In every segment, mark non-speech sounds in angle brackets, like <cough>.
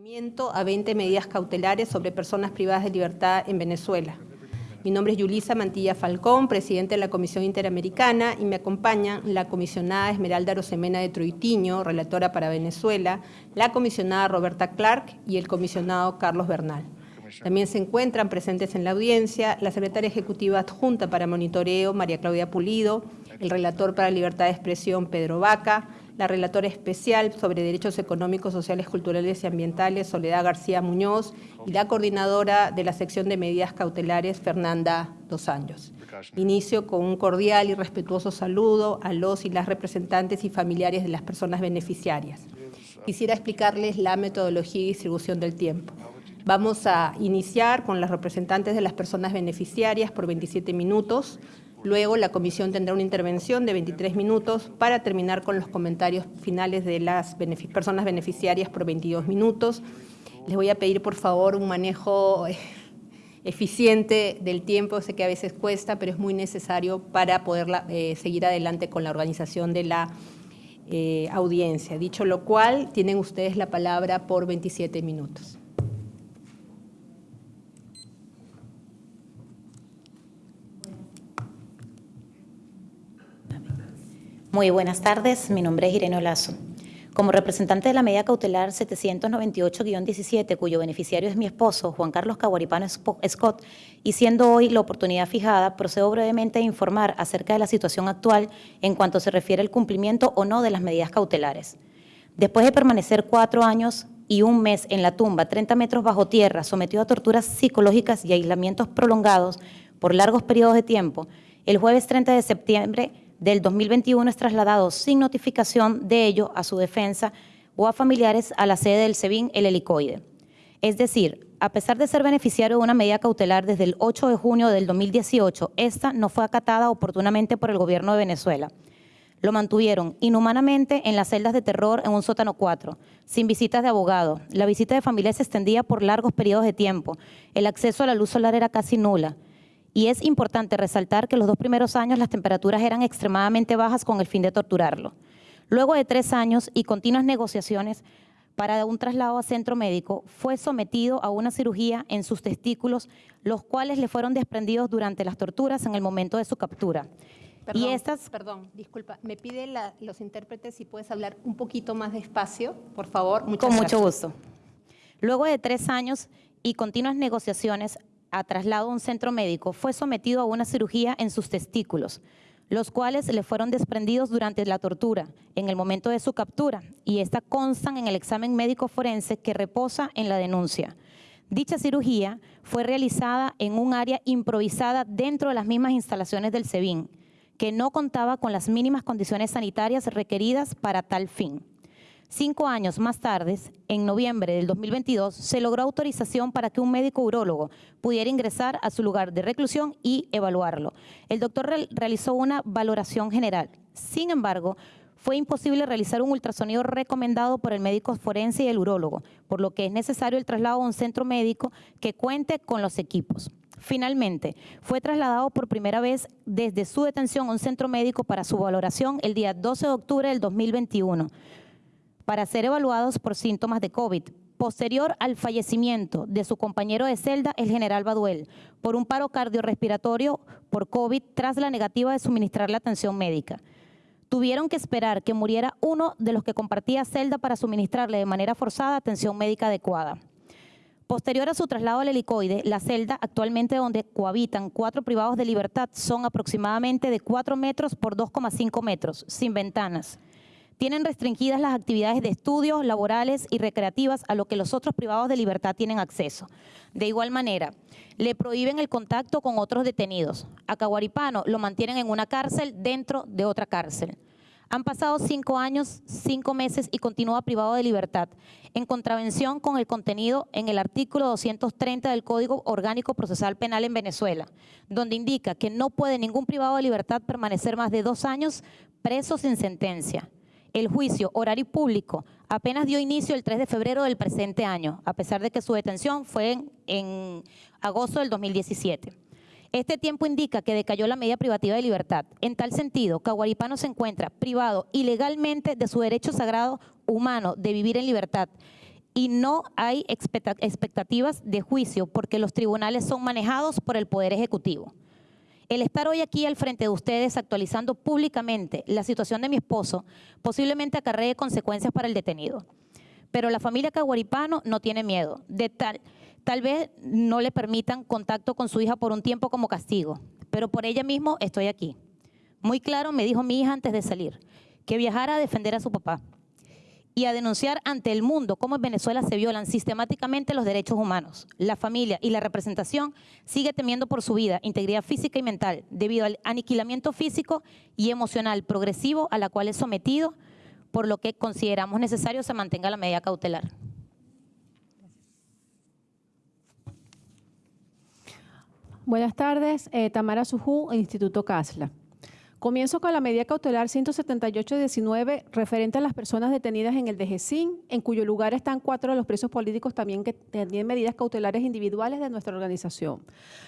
Seguimiento a 20 medidas cautelares sobre personas privadas de libertad en Venezuela. Mi nombre es Yulisa Mantilla Falcón, presidente de la Comisión Interamericana, y me acompañan la comisionada Esmeralda Rosemena de Troitiño, relatora para Venezuela, la comisionada Roberta Clark y el comisionado Carlos Bernal. También se encuentran presentes en la audiencia la secretaria ejecutiva adjunta para monitoreo, María Claudia Pulido, el relator para libertad de expresión, Pedro Vaca, la relatora especial sobre derechos económicos, sociales, culturales y ambientales, Soledad García Muñoz, y la coordinadora de la sección de medidas cautelares, Fernanda Dos Años. Inicio con un cordial y respetuoso saludo a los y las representantes y familiares de las personas beneficiarias. Quisiera explicarles la metodología y distribución del tiempo. Vamos a iniciar con las representantes de las personas beneficiarias por 27 minutos, Luego la comisión tendrá una intervención de 23 minutos para terminar con los comentarios finales de las personas beneficiarias por 22 minutos. Les voy a pedir por favor un manejo eh, eficiente del tiempo, sé que a veces cuesta, pero es muy necesario para poder eh, seguir adelante con la organización de la eh, audiencia. Dicho lo cual, tienen ustedes la palabra por 27 minutos. Muy buenas tardes, mi nombre es Irene Olazo. Como representante de la medida cautelar 798-17, cuyo beneficiario es mi esposo, Juan Carlos Caguaripano Scott, y siendo hoy la oportunidad fijada, procedo brevemente a informar acerca de la situación actual en cuanto se refiere al cumplimiento o no de las medidas cautelares. Después de permanecer cuatro años y un mes en la tumba, 30 metros bajo tierra, sometido a torturas psicológicas y aislamientos prolongados por largos periodos de tiempo, el jueves 30 de septiembre del 2021 es trasladado sin notificación de ello a su defensa o a familiares a la sede del SEBIN, el helicoide. Es decir, a pesar de ser beneficiario de una medida cautelar desde el 8 de junio del 2018, esta no fue acatada oportunamente por el gobierno de Venezuela. Lo mantuvieron inhumanamente en las celdas de terror en un sótano 4, sin visitas de abogado. La visita de familia se extendía por largos periodos de tiempo. El acceso a la luz solar era casi nula. Y es importante resaltar que los dos primeros años las temperaturas eran extremadamente bajas con el fin de torturarlo. Luego de tres años y continuas negociaciones para un traslado a centro médico, fue sometido a una cirugía en sus testículos, los cuales le fueron desprendidos durante las torturas en el momento de su captura. Perdón, y estas... perdón, disculpa, me pide los intérpretes si puedes hablar un poquito más despacio, por favor. Muchas Con mucho gusto. Luego de tres años y continuas negociaciones, a traslado a un centro médico, fue sometido a una cirugía en sus testículos, los cuales le fueron desprendidos durante la tortura, en el momento de su captura, y esta constan en el examen médico forense que reposa en la denuncia. Dicha cirugía fue realizada en un área improvisada dentro de las mismas instalaciones del SEBIN, que no contaba con las mínimas condiciones sanitarias requeridas para tal fin. Cinco años más tarde, en noviembre del 2022, se logró autorización para que un médico urólogo pudiera ingresar a su lugar de reclusión y evaluarlo. El doctor realizó una valoración general. Sin embargo, fue imposible realizar un ultrasonido recomendado por el médico forense y el urólogo, por lo que es necesario el traslado a un centro médico que cuente con los equipos. Finalmente, fue trasladado por primera vez desde su detención a un centro médico para su valoración el día 12 de octubre del 2021 para ser evaluados por síntomas de COVID, posterior al fallecimiento de su compañero de celda, el general Baduel, por un paro cardiorrespiratorio por COVID tras la negativa de suministrar la atención médica. Tuvieron que esperar que muriera uno de los que compartía celda para suministrarle de manera forzada atención médica adecuada. Posterior a su traslado al helicoide, la celda actualmente donde cohabitan cuatro privados de libertad son aproximadamente de 4 metros por 2,5 metros, sin ventanas tienen restringidas las actividades de estudios, laborales y recreativas a lo que los otros privados de libertad tienen acceso. De igual manera, le prohíben el contacto con otros detenidos. A Caguaripano lo mantienen en una cárcel dentro de otra cárcel. Han pasado cinco años, cinco meses y continúa privado de libertad, en contravención con el contenido en el artículo 230 del Código Orgánico Procesal Penal en Venezuela, donde indica que no puede ningún privado de libertad permanecer más de dos años preso sin sentencia. El juicio horario público apenas dio inicio el 3 de febrero del presente año, a pesar de que su detención fue en, agosto del 2017. Este tiempo indica que decayó la medida privativa de libertad. En tal sentido, Caguaripano se encuentra privado ilegalmente de su derecho sagrado humano de vivir en libertad y no hay expecta- expectativas de juicio porque los tribunales son manejados por el Poder Ejecutivo. El estar hoy aquí al frente de ustedes actualizando públicamente la situación de mi esposo posiblemente acarree consecuencias para el detenido. Pero la familia Caguaripano no tiene miedo. De tal, tal vez no le permitan contacto con su hija por un tiempo como castigo, pero por ella mismo estoy aquí. Muy claro me dijo mi hija antes de salir que viajara a defender a su papá y a denunciar ante el mundo cómo en Venezuela se violan sistemáticamente los derechos humanos. La familia y la representación sigue temiendo por su vida, integridad física y mental, debido al aniquilamiento físico y emocional progresivo a la cual es sometido, por lo que consideramos necesario se mantenga la medida cautelar. Buenas tardes, eh, Tamara Sujú, Instituto Casla. Comienzo con la medida cautelar 178-19 referente a las personas detenidas en el DGCIN, en cuyo lugar están cuatro de los presos políticos también que tienen medidas cautelares individuales de nuestra organización.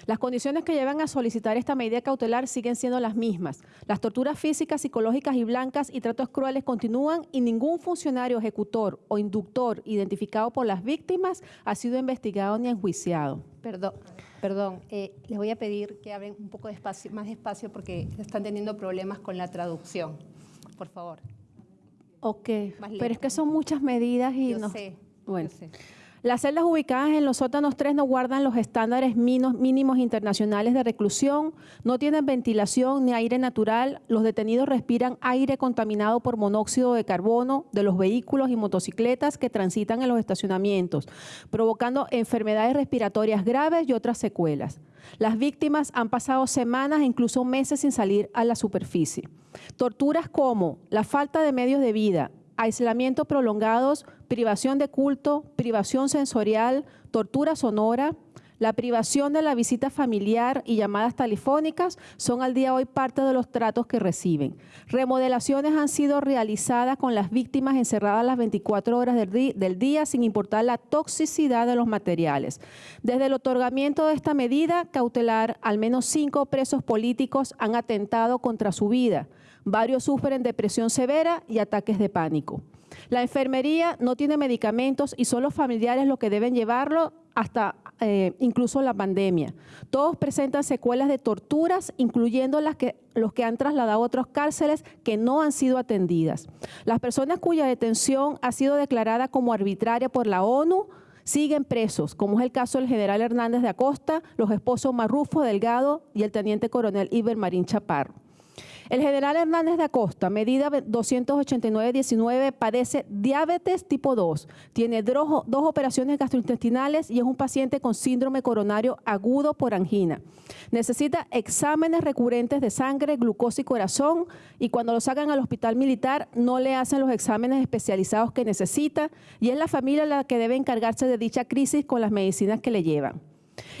Las condiciones que llevan a solicitar esta medida cautelar siguen siendo las mismas. Las torturas físicas, psicológicas y blancas y tratos crueles continúan y ningún funcionario ejecutor o inductor identificado por las víctimas ha sido investigado ni enjuiciado. Perdón, perdón eh, les voy a pedir que hablen un poco despacio, más despacio porque están teniendo problemas con la traducción. Por favor. Ok, pero es que son muchas medidas y no. sé. Bueno. yo sé. Las celdas ubicadas en los sótanos 3 no guardan los estándares mínimos internacionales de reclusión, no tienen ventilación ni aire natural, los detenidos respiran aire contaminado por monóxido de carbono de los vehículos y motocicletas que transitan en los estacionamientos, provocando enfermedades respiratorias graves y otras secuelas. Las víctimas han pasado semanas e incluso meses sin salir a la superficie. Torturas como la falta de medios de vida, aislamiento prolongados, privación de culto, privación sensorial, tortura sonora, la privación de la visita familiar y llamadas telefónicas son al día de hoy parte de los tratos que reciben. Remodelaciones han sido realizadas con las víctimas encerradas las 24 horas del, día sin importar la toxicidad de los materiales. Desde el otorgamiento de esta medida cautelar, al menos cinco presos políticos han atentado contra su vida. Varios sufren depresión severa y ataques de pánico. La enfermería no tiene medicamentos y son los familiares los que deben llevarlo hasta eh, incluso la pandemia. Todos presentan secuelas de torturas, incluyendo las que, los que han trasladado a otras cárceles que no han sido atendidas. Las personas cuya detención ha sido declarada como arbitraria por la ONU siguen presos, como es el caso del general Hernández de Acosta, los esposos Marrufo Delgado y el teniente coronel Iber Marín Chaparro. El general Hernández de Acosta, medida 289-19, padece diabetes tipo 2, tiene dos operaciones gastrointestinales y es un paciente con síndrome coronario agudo por angina. Necesita exámenes recurrentes de sangre, glucosa y corazón y cuando lo sacan al hospital militar no le hacen los exámenes especializados que necesita y es la familia la que debe encargarse de dicha crisis con las medicinas que le llevan.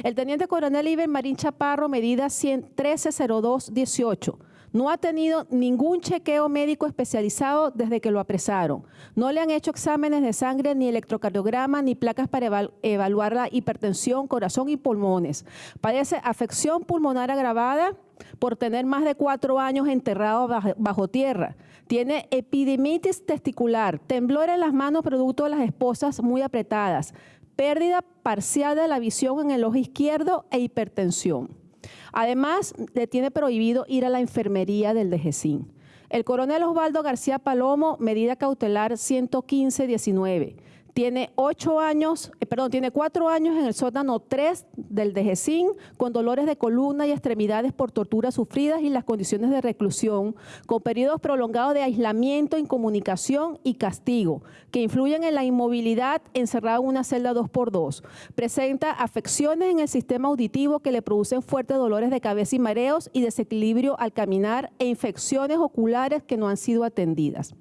El teniente coronel Iber Marín Chaparro, medida 130218, no ha tenido ningún chequeo médico especializado desde que lo apresaron. No le han hecho exámenes de sangre, ni electrocardiograma, ni placas para eval- evaluar la hipertensión, corazón y pulmones. Padece afección pulmonar agravada por tener más de cuatro años enterrado bajo, bajo tierra. Tiene epidemitis testicular, temblor en las manos producto de las esposas muy apretadas, pérdida parcial de la visión en el ojo izquierdo e hipertensión. Además, le tiene prohibido ir a la enfermería del DGCIN. El coronel Osvaldo García Palomo, medida cautelar 115-19. Tiene ocho años, eh, perdón, tiene cuatro años en el sótano 3 del DGCIN con dolores de columna y extremidades por torturas sufridas y las condiciones de reclusión, con periodos prolongados de aislamiento, incomunicación y castigo, que influyen en la inmovilidad encerrado en una celda 2x2. Presenta afecciones en el sistema auditivo que le producen fuertes dolores de cabeza y mareos y desequilibrio al caminar e infecciones oculares que no han sido atendidas.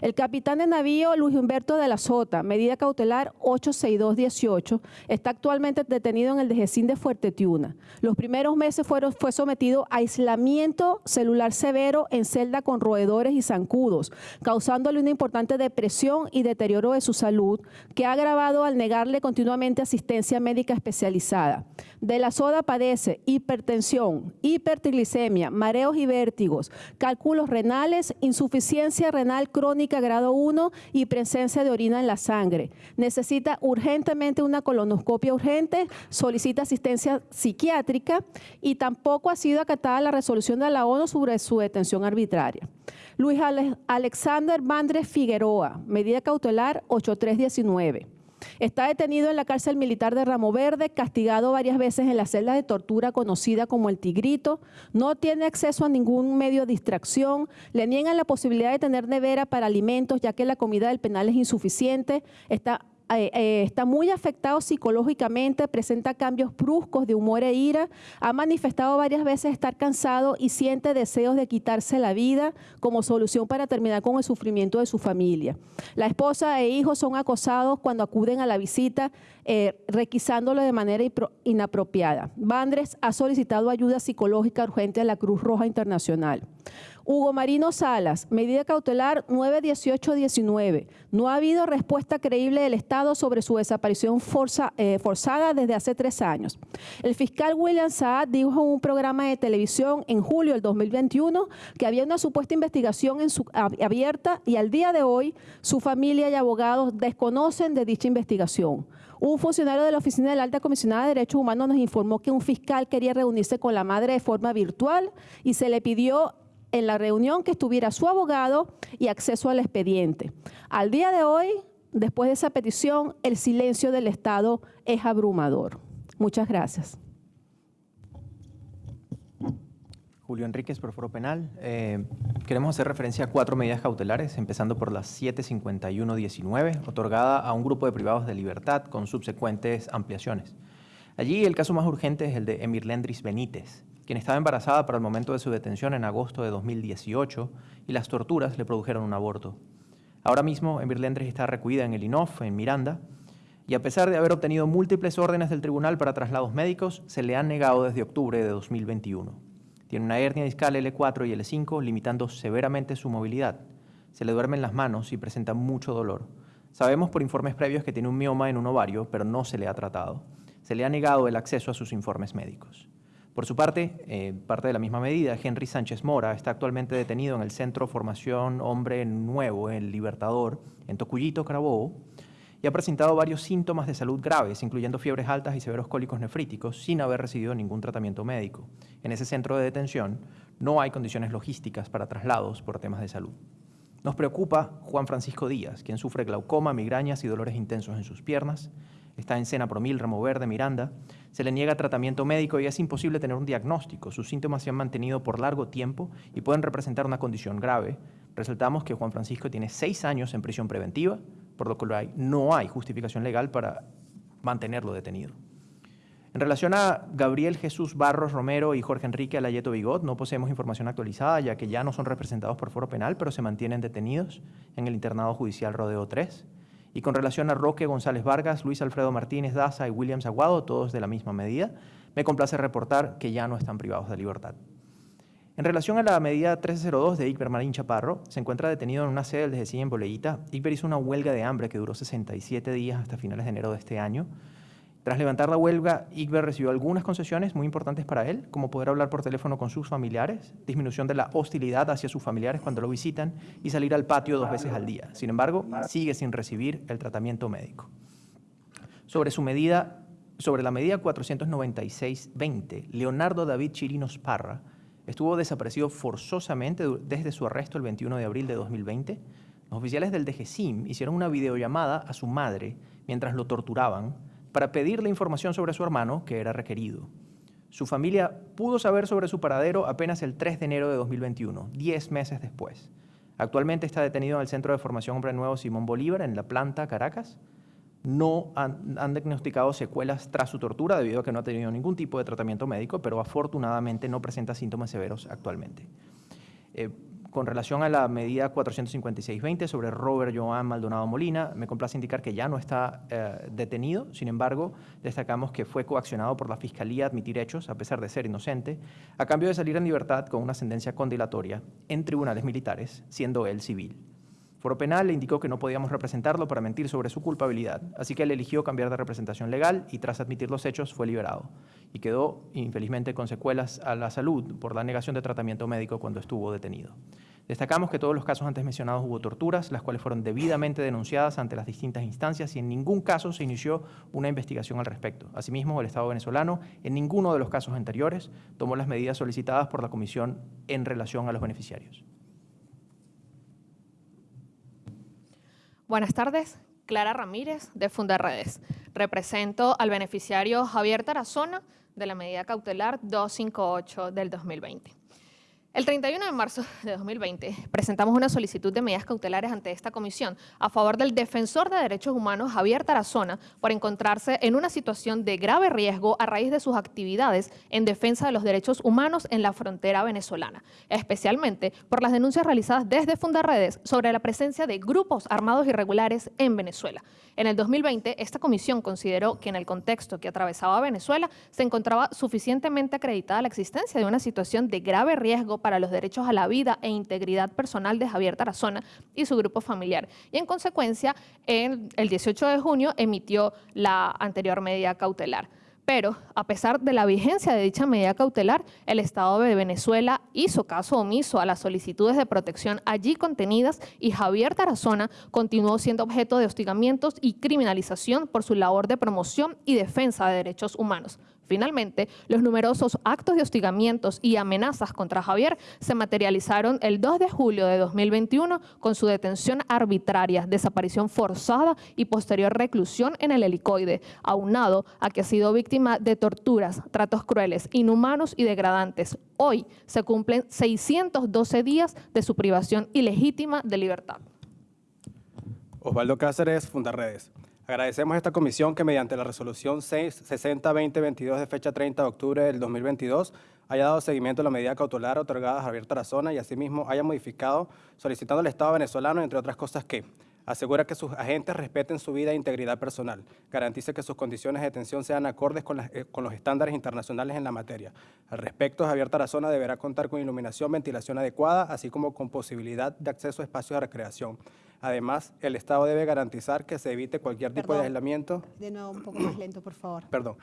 El capitán de navío Luis Humberto de la Sota, medida cautelar 86218, está actualmente detenido en el DGCIN de Fuerte Tiuna. Los primeros meses fueron, fue sometido a aislamiento celular severo en celda con roedores y zancudos, causándole una importante depresión y deterioro de su salud, que ha agravado al negarle continuamente asistencia médica especializada. De la soda padece hipertensión, hipertriglicemia, mareos y vértigos, cálculos renales, insuficiencia renal crónica grado 1 y presencia de orina en la sangre. Necesita urgentemente una colonoscopia urgente, solicita asistencia psiquiátrica y tampoco ha sido acatada la resolución de la ONU sobre su detención arbitraria. Luis Alexander Vandres Figueroa, medida cautelar 8319. Está detenido en la cárcel militar de Ramo Verde, castigado varias veces en la celda de tortura conocida como el Tigrito, no tiene acceso a ningún medio de distracción, le niegan la posibilidad de tener nevera para alimentos ya que la comida del penal es insuficiente, está eh, eh, está muy afectado psicológicamente, presenta cambios bruscos de humor e ira, ha manifestado varias veces estar cansado y siente deseos de quitarse la vida como solución para terminar con el sufrimiento de su familia. La esposa e hijos son acosados cuando acuden a la visita, eh, requisándolo de manera inapropiada. Bandres ha solicitado ayuda psicológica urgente a la Cruz Roja Internacional. Hugo Marino Salas, medida cautelar 91819. No ha habido respuesta creíble del Estado sobre su desaparición eh, forzada desde hace tres años. El fiscal William Saad dijo en un programa de televisión en julio del 2021 que había una supuesta investigación abierta y al día de hoy su familia y abogados desconocen de dicha investigación. Un funcionario de la Oficina de la Alta Comisionada de Derechos Humanos nos informó que un fiscal quería reunirse con la madre de forma virtual y se le pidió en la reunión que estuviera su abogado y acceso al expediente. Al día de hoy, después de esa petición, el silencio del Estado es abrumador. Muchas gracias. Julio Enríquez, por Foro Penal. Eh, queremos hacer referencia a cuatro medidas cautelares, empezando por la 75119, otorgada a un grupo de privados de libertad con subsecuentes ampliaciones. Allí el caso más urgente es el de Emir Lendris Benítez, quien estaba embarazada para el momento de su detención en agosto de 2018 y las torturas le produjeron un aborto. Ahora mismo, Emir Lendres está recluida en el INOF, en Miranda, y a pesar de haber obtenido múltiples órdenes del tribunal para traslados médicos, se le han negado desde octubre de 2021. Tiene una hernia discal L4 y L5, limitando severamente su movilidad. Se le duermen las manos y presenta mucho dolor. Sabemos por informes previos que tiene un mioma en un ovario, pero no se le ha tratado. Se le ha negado el acceso a sus informes médicos. Por su parte, eh, parte de la misma medida, Henry Sánchez Mora está actualmente detenido en el Centro Formación Hombre Nuevo, el Libertador, en Tocuyito, Carabobo, y ha presentado varios síntomas de salud graves, incluyendo fiebres altas y severos cólicos nefríticos, sin haber recibido ningún tratamiento médico. En ese centro de detención no hay condiciones logísticas para traslados por temas de salud. Nos preocupa Juan Francisco Díaz, quien sufre glaucoma, migrañas y dolores intensos en sus piernas, está en Sena Promil, Ramo Verde, Miranda, se le niega tratamiento médico y es imposible tener un diagnóstico. Sus síntomas se han mantenido por largo tiempo y pueden representar una condición grave. Resaltamos que Juan Francisco tiene seis años en prisión preventiva, por lo que no hay justificación legal para mantenerlo detenido. En relación a Gabriel Jesús Barros Romero y Jorge Enrique Alayeto Bigot, no poseemos información actualizada, ya que ya no son representados por foro penal, pero se mantienen detenidos en el internado judicial Rodeo 3. Y con relación a Roque González Vargas, Luis Alfredo Martínez Daza y William Aguado, todos de la misma medida, me complace reportar que ya no están privados de libertad. En relación a la medida 1302 de Iqber Marín Chaparro, se encuentra detenido en una sede del DGCI en Boleíta. Hizo una huelga de hambre que duró 67 días hasta finales de enero de este año, tras levantar la huelga, Igber recibió algunas concesiones muy importantes para él, como poder hablar por teléfono con sus familiares, disminución de la hostilidad hacia sus familiares cuando lo visitan y salir al patio dos veces al día. Sin embargo, sigue sin recibir el tratamiento médico. Sobre su medida, sobre la medida 496-20, Leonardo David Chirinos Parra estuvo desaparecido forzosamente desde su arresto el 21 de abril de 2020. Los oficiales del DGCIM hicieron una videollamada a su madre mientras lo torturaban para pedirle información sobre su hermano que era requerido. Su familia pudo saber sobre su paradero apenas el 3 de enero de 2021, 10 meses después. Actualmente está detenido en el Centro de Formación Hombre Nuevo Simón Bolívar, en La Planta, Caracas. No han, diagnosticado secuelas tras su tortura debido a que no ha tenido ningún tipo de tratamiento médico, pero afortunadamente no presenta síntomas severos actualmente. Eh, con relación a la medida 456-20 sobre Robert Joan Maldonado Molina, me complace indicar que ya no está eh, detenido, sin embargo, destacamos que fue coaccionado por la Fiscalía a admitir hechos, a pesar de ser inocente, a cambio de salir en libertad con una sentencia condilatoria en tribunales militares, siendo él civil. Foro Penal le indicó que no podíamos representarlo para mentir sobre su culpabilidad, así que él eligió cambiar de representación legal y tras admitir los hechos fue liberado y quedó infelizmente con secuelas a la salud por la negación de tratamiento médico cuando estuvo detenido. Destacamos que todos los casos antes mencionados hubo torturas, las cuales fueron debidamente denunciadas ante las distintas instancias y en ningún caso se inició una investigación al respecto. Asimismo, el Estado venezolano, en ninguno de los casos anteriores, tomó las medidas solicitadas por la Comisión en relación a los beneficiarios. Buenas tardes. Clara Ramírez, de Fundarredes. Represento al beneficiario Javier Tarazona de la medida cautelar 258 del 2020. El 31 de marzo de 2020 presentamos una solicitud de medidas cautelares ante esta comisión a favor del defensor de derechos humanos Javier Tarazona por encontrarse en una situación de grave riesgo a raíz de sus actividades en defensa de los derechos humanos en la frontera venezolana, especialmente por las denuncias realizadas desde Fundarredes sobre la presencia de grupos armados irregulares en Venezuela. En el 2020, esta comisión consideró que en el contexto que atravesaba Venezuela se encontraba suficientemente acreditada la existencia de una situación de grave riesgo para los derechos a la vida e integridad personal de Javier Tarazona y su grupo familiar. Y en consecuencia, el 18 de junio emitió la anterior medida cautelar. Pero, a pesar de la vigencia de dicha medida cautelar, el Estado de Venezuela hizo caso omiso a las solicitudes de protección allí contenidas y Javier Tarazona continuó siendo objeto de hostigamientos y criminalización por su labor de promoción y defensa de derechos humanos. Finalmente, los numerosos actos de hostigamientos y amenazas contra Javier se materializaron el 2 de julio de 2021 con su detención arbitraria, desaparición forzada y posterior reclusión en el helicoide, aunado a que ha sido víctima de torturas, tratos crueles, inhumanos y degradantes. Hoy se cumplen 612 días de su privación ilegítima de libertad. Osvaldo Cáceres, Fundarredes. Agradecemos a esta comisión que mediante la resolución 660-2022 de fecha 30 de octubre del 2022 haya dado seguimiento a la medida cautelar otorgada a Javier Tarazona y asimismo haya modificado solicitando al Estado venezolano, entre otras cosas, que asegura que sus agentes respeten su vida e integridad personal, garantice que sus condiciones de detención sean acordes con, eh, con, los estándares internacionales en la materia. Al respecto, Javier Tarazona deberá contar con iluminación, ventilación adecuada, así como con posibilidad de acceso a espacios de recreación. Además, el Estado debe garantizar que se evite cualquier tipo de aislamiento. De nuevo, un poco más lento, por favor. Perdón.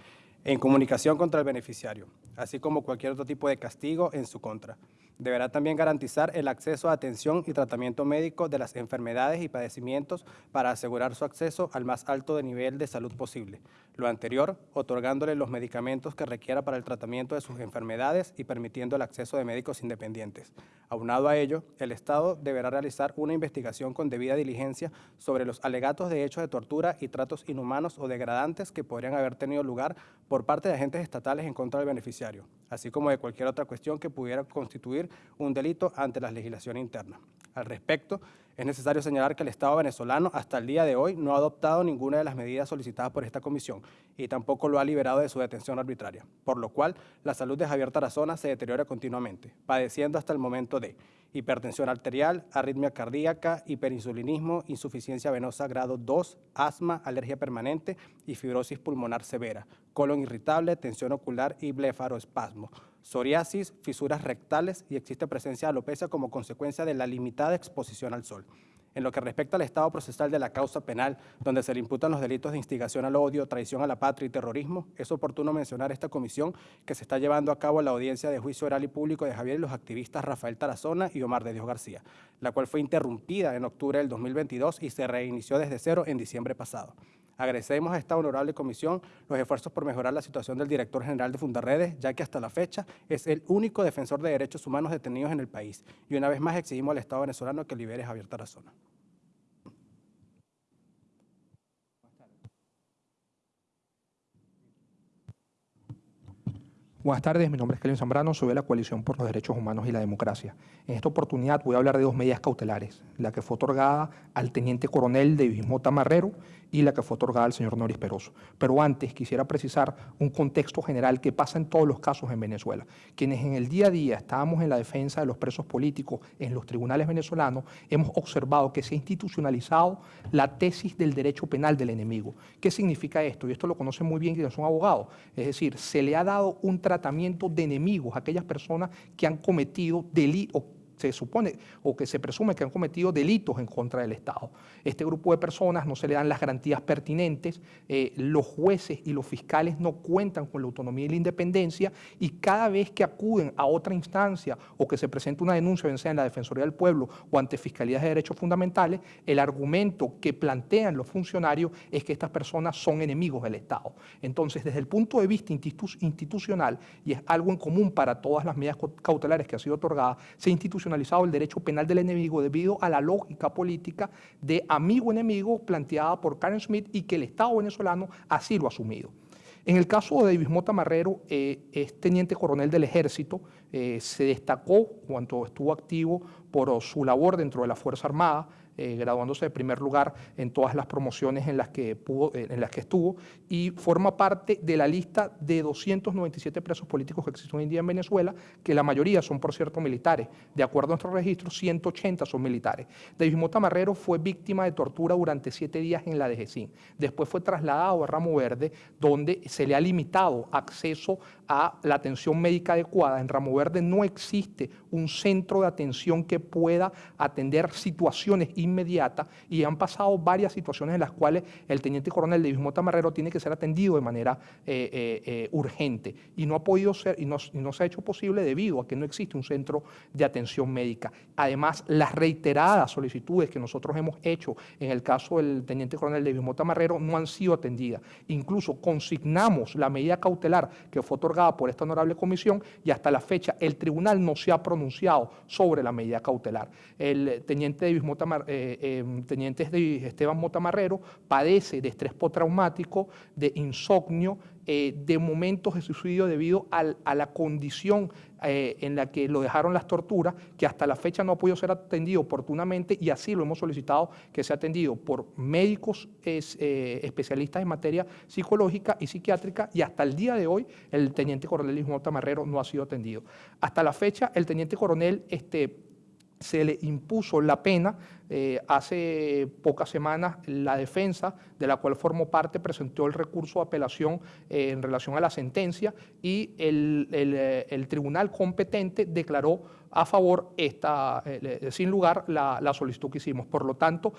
En comunicación contra el beneficiario, así como cualquier otro tipo de castigo en su contra. Deberá también garantizar el acceso a atención y tratamiento médico de las enfermedades y padecimientos para asegurar su acceso al más alto nivel de salud posible. Lo anterior, otorgándole los medicamentos que requiera para el tratamiento de sus enfermedades y permitiendo el acceso de médicos independientes. Aunado a ello, el Estado deberá realizar una investigación con debida diligencia sobre los alegatos de hechos de tortura y tratos inhumanos o degradantes que podrían haber tenido lugar por parte de agentes estatales en contra del beneficiario, así como de cualquier otra cuestión que pudiera constituir un delito ante la legislación interna. Al respecto, es necesario señalar que el Estado venezolano hasta el día de hoy no ha adoptado ninguna de las medidas solicitadas por esta comisión y tampoco lo ha liberado de su detención arbitraria, por lo cual la salud de Javier Tarazona se deteriora continuamente, padeciendo hasta el momento de hipertensión arterial, arritmia cardíaca, hiperinsulinismo, insuficiencia venosa grado 2, asma, alergia permanente y fibrosis pulmonar severa, colon irritable, tensión ocular y blefaroespasmo psoriasis, fisuras rectales y existe presencia de alopecia como consecuencia de la limitada exposición al sol. En lo que respecta al estado procesal de la causa penal, donde se le imputan los delitos de instigación al odio, traición a la patria y terrorismo, es oportuno mencionar esta comisión que se está llevando a cabo la audiencia de juicio oral y público de Javier y los activistas Rafael Tarazona y Omar de Dios García, la cual fue interrumpida en octubre del 2022 y se reinició desde cero en diciembre pasado. Agradecemos a esta honorable comisión los esfuerzos por mejorar la situación del director general de Fundarredes, ya que hasta la fecha es el único defensor de derechos humanos detenidos en el país. Y una vez más exigimos al Estado venezolano que libere a Javier Tarazona. Buenas tardes, mi nombre es Kelvin Zambrano, soy de la Coalición por los Derechos Humanos y la Democracia. En esta oportunidad voy a hablar de dos medidas cautelares, la que fue otorgada al teniente coronel de Bismota Marrero y la que fue otorgada al señor Noris Peroso. Pero antes quisiera precisar un contexto general que pasa en todos los casos en Venezuela. Quienes en el día a día estábamos en la defensa de los presos políticos en los tribunales venezolanos, hemos observado que se ha institucionalizado la tesis del derecho penal del enemigo. ¿Qué significa esto? Y esto lo conocen muy bien quienes son abogados. Es decir, se le ha dado un tratamiento de enemigos a aquellas personas que han cometido delitos se supone o que se presume que han cometido delitos en contra del Estado. Este grupo de personas no se le dan las garantías pertinentes, eh, los jueces y los fiscales no cuentan con la autonomía y la independencia y cada vez que acuden a otra instancia o que se presenta una denuncia, bien sea en la Defensoría del Pueblo o ante Fiscalías de Derechos Fundamentales, el argumento que plantean los funcionarios es que estas personas son enemigos del Estado. Entonces, desde el punto de vista institucional, y es algo en común para todas las medidas cautelares que han sido otorgadas, se ha el derecho penal del enemigo debido a la lógica política de amigo-enemigo planteada por Karen Smith y que el Estado venezolano así lo ha asumido. En el caso de David Mota Marrero, eh, es teniente coronel del ejército, eh, se destacó cuando estuvo activo por su labor dentro de la Fuerza Armada, eh, graduándose de primer lugar en todas las promociones en las, que pudo, eh, en las que estuvo y forma parte de la lista de 297 presos políticos que existen hoy en día en Venezuela, que la mayoría son, por cierto, militares. De acuerdo a nuestros registros, 180 son militares. David Mota Marrero fue víctima de tortura durante siete días en la DGCIN. Después fue trasladado a Ramo Verde, donde se le ha limitado acceso a la atención médica adecuada. En Ramo Verde no existe un centro de atención que pueda atender situaciones inmediata y han pasado varias situaciones en las cuales el teniente coronel de Mota Marrero tiene que ser atendido de manera eh, eh, eh, urgente y no ha podido ser y no, se ha hecho posible debido a que no existe un centro de atención médica. Además, las reiteradas solicitudes que nosotros hemos hecho en el caso del teniente coronel de Mota Marrero no han sido atendidas. Incluso consignamos la medida cautelar que fue otorgada por esta honorable comisión y hasta la fecha el tribunal no se ha pronunciado sobre la medida cautelar. El teniente de Mota eh, em, teniente Esteban Motamarrero padece de estrés postraumático, de insomnio, eh, de momentos de suicidio debido a la condición eh, en la que lo dejaron las torturas, que hasta la fecha no ha podido ser atendido oportunamente y así lo hemos solicitado que sea atendido por médicos especialistas en materia psicológica y psiquiátrica y hasta el día de hoy el teniente coronel Ismael Tamarrero no ha sido atendido. Hasta la fecha el teniente coronel este, se le impuso la pena eh, hace pocas semanas la defensa, de la cual formó parte, presentó el recurso de apelación eh, en relación a la sentencia y el, eh, tribunal competente declaró a favor, esta, sin lugar, la, la, solicitud que hicimos. Por lo tanto,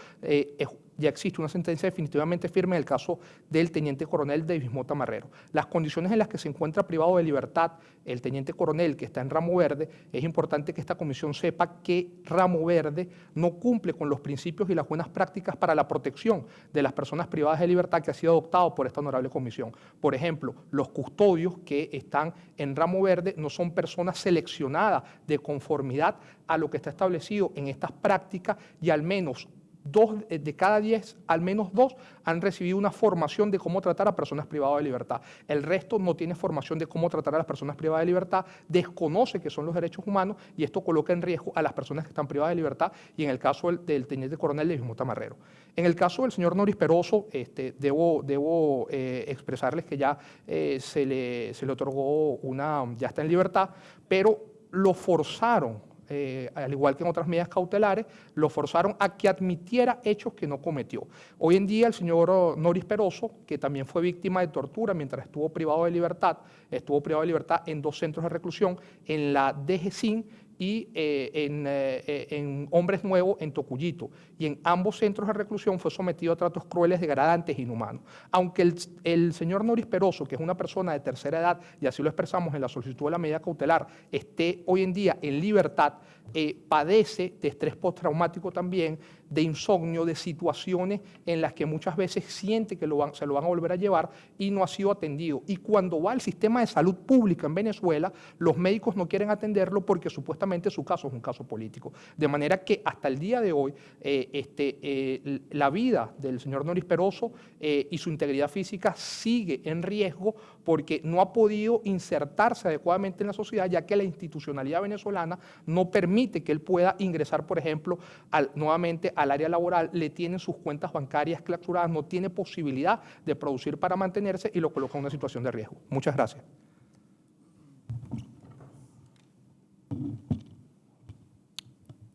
ya existe una sentencia definitivamente firme en el caso del teniente coronel David Mota Marrero. Las condiciones en las que se encuentra privado de libertad el teniente coronel que está en ramo verde, es importante que esta comisión sepa que ramo verde no cumple con los principios y las buenas prácticas para la protección de las personas privadas de libertad que ha sido adoptado por esta honorable comisión. Por ejemplo, los custodios que están en ramo verde no son personas seleccionadas de conformidad a lo que está establecido en estas prácticas y al menos dos eh, de cada diez, al menos dos, han recibido una formación de cómo tratar a personas privadas de libertad. El resto no tiene formación de cómo tratar a las personas privadas de libertad, desconoce que son los derechos humanos y esto coloca en riesgo a las personas que están privadas de libertad y en el caso del, teniente coronel de mismo Tamarrero. En el caso del señor Noris Peroso, este, debo, debo eh, expresarles que ya eh, se, le, se le otorgó una, ya está en libertad, pero lo forzaron eh, al igual que en otras medidas cautelares, lo forzaron a que admitiera hechos que no cometió. Hoy en día el señor Noris Peroso, que también fue víctima de tortura mientras estuvo privado de libertad, estuvo privado de libertad en dos centros de reclusión, en la DGCIN y eh, en, eh, en, Hombres Nuevos en Tocuyito. Y en ambos centros de reclusión fue sometido a tratos crueles, degradantes e inhumanos. Aunque el, el, señor Noris Peroso, que es una persona de tercera edad, y así lo expresamos en la solicitud de la medida cautelar, esté hoy en día en libertad, eh, padece de estrés postraumático también, de insomnio, de situaciones en las que muchas veces siente que se lo van a volver a llevar y no ha sido atendido. Y cuando va al sistema de salud pública en Venezuela, los médicos no quieren atenderlo porque supuestamente su caso es un caso político. De manera que hasta el día de hoy, eh, este, eh, la vida del señor Noris Peroso y su integridad física sigue en riesgo porque no ha podido insertarse adecuadamente en la sociedad, ya que la institucionalidad venezolana no permite que él pueda ingresar, por ejemplo, al, nuevamente al área laboral, le tienen sus cuentas bancarias clausuradas, no tiene posibilidad de producir para mantenerse y lo coloca en una situación de riesgo. Muchas gracias.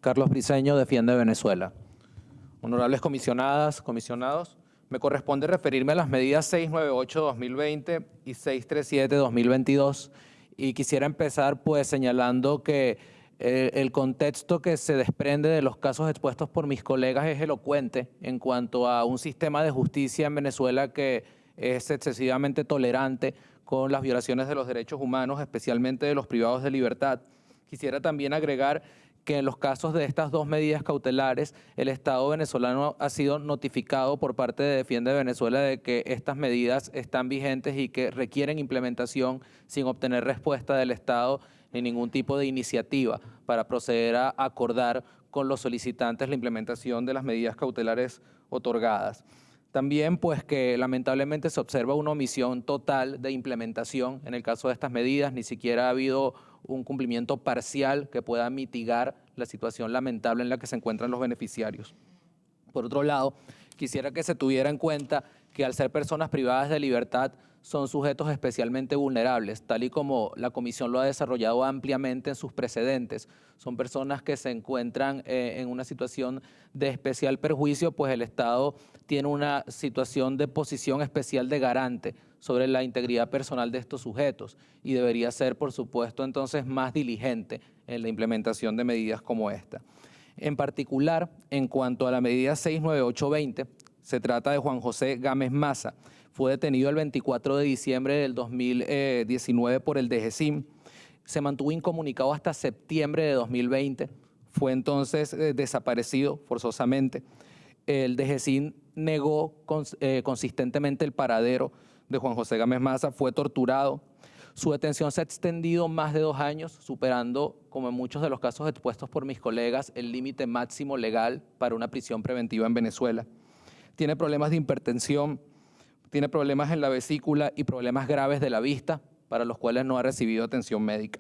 Carlos Briceño defiende Venezuela. Honorables comisionadas, comisionados, me corresponde referirme a las medidas 698-2020 y 637-2022 y quisiera empezar pues señalando que Eh, el contexto que se desprende de los casos expuestos por mis colegas es elocuente en cuanto a un sistema de justicia en Venezuela que es excesivamente tolerante con las violaciones de los derechos humanos, especialmente de los privados de libertad. Quisiera también agregar que en los casos de estas dos medidas cautelares, el Estado venezolano ha sido notificado por parte de Defiende Venezuela de que estas medidas están vigentes y que requieren implementación sin obtener respuesta del Estado ni ningún tipo de iniciativa para proceder a acordar con los solicitantes la implementación de las medidas cautelares otorgadas. También pues que lamentablemente se observa una omisión total de implementación en el caso de estas medidas, ni siquiera ha habido un cumplimiento parcial que pueda mitigar la situación lamentable en la que se encuentran los beneficiarios. Por otro lado, quisiera que se tuviera en cuenta que al ser personas privadas de libertad son sujetos especialmente vulnerables, tal y como la Comisión lo ha desarrollado ampliamente en sus precedentes. Son personas que se encuentran eh, en una situación de especial perjuicio, pues el Estado tiene una situación de posición especial de garante sobre la integridad personal de estos sujetos y debería ser, por supuesto, entonces más diligente en la implementación de medidas como esta. En particular, en cuanto a la medida 69820, se trata de Juan José Gámez Maza, fue detenido el 24 de diciembre del 2019 por el DGCIM. Se mantuvo incomunicado hasta septiembre de 2020. Fue entonces eh, desaparecido forzosamente. El DGCIM negó eh, consistentemente el paradero de Juan José Gámez Maza, fue torturado. Su detención se ha extendido más de dos años, superando, como en muchos de los casos expuestos por mis colegas, el límite máximo legal para una prisión preventiva en Venezuela. Tiene problemas de hipertensión, tiene problemas en la vesícula y problemas graves de la vista, para los cuales no ha recibido atención médica.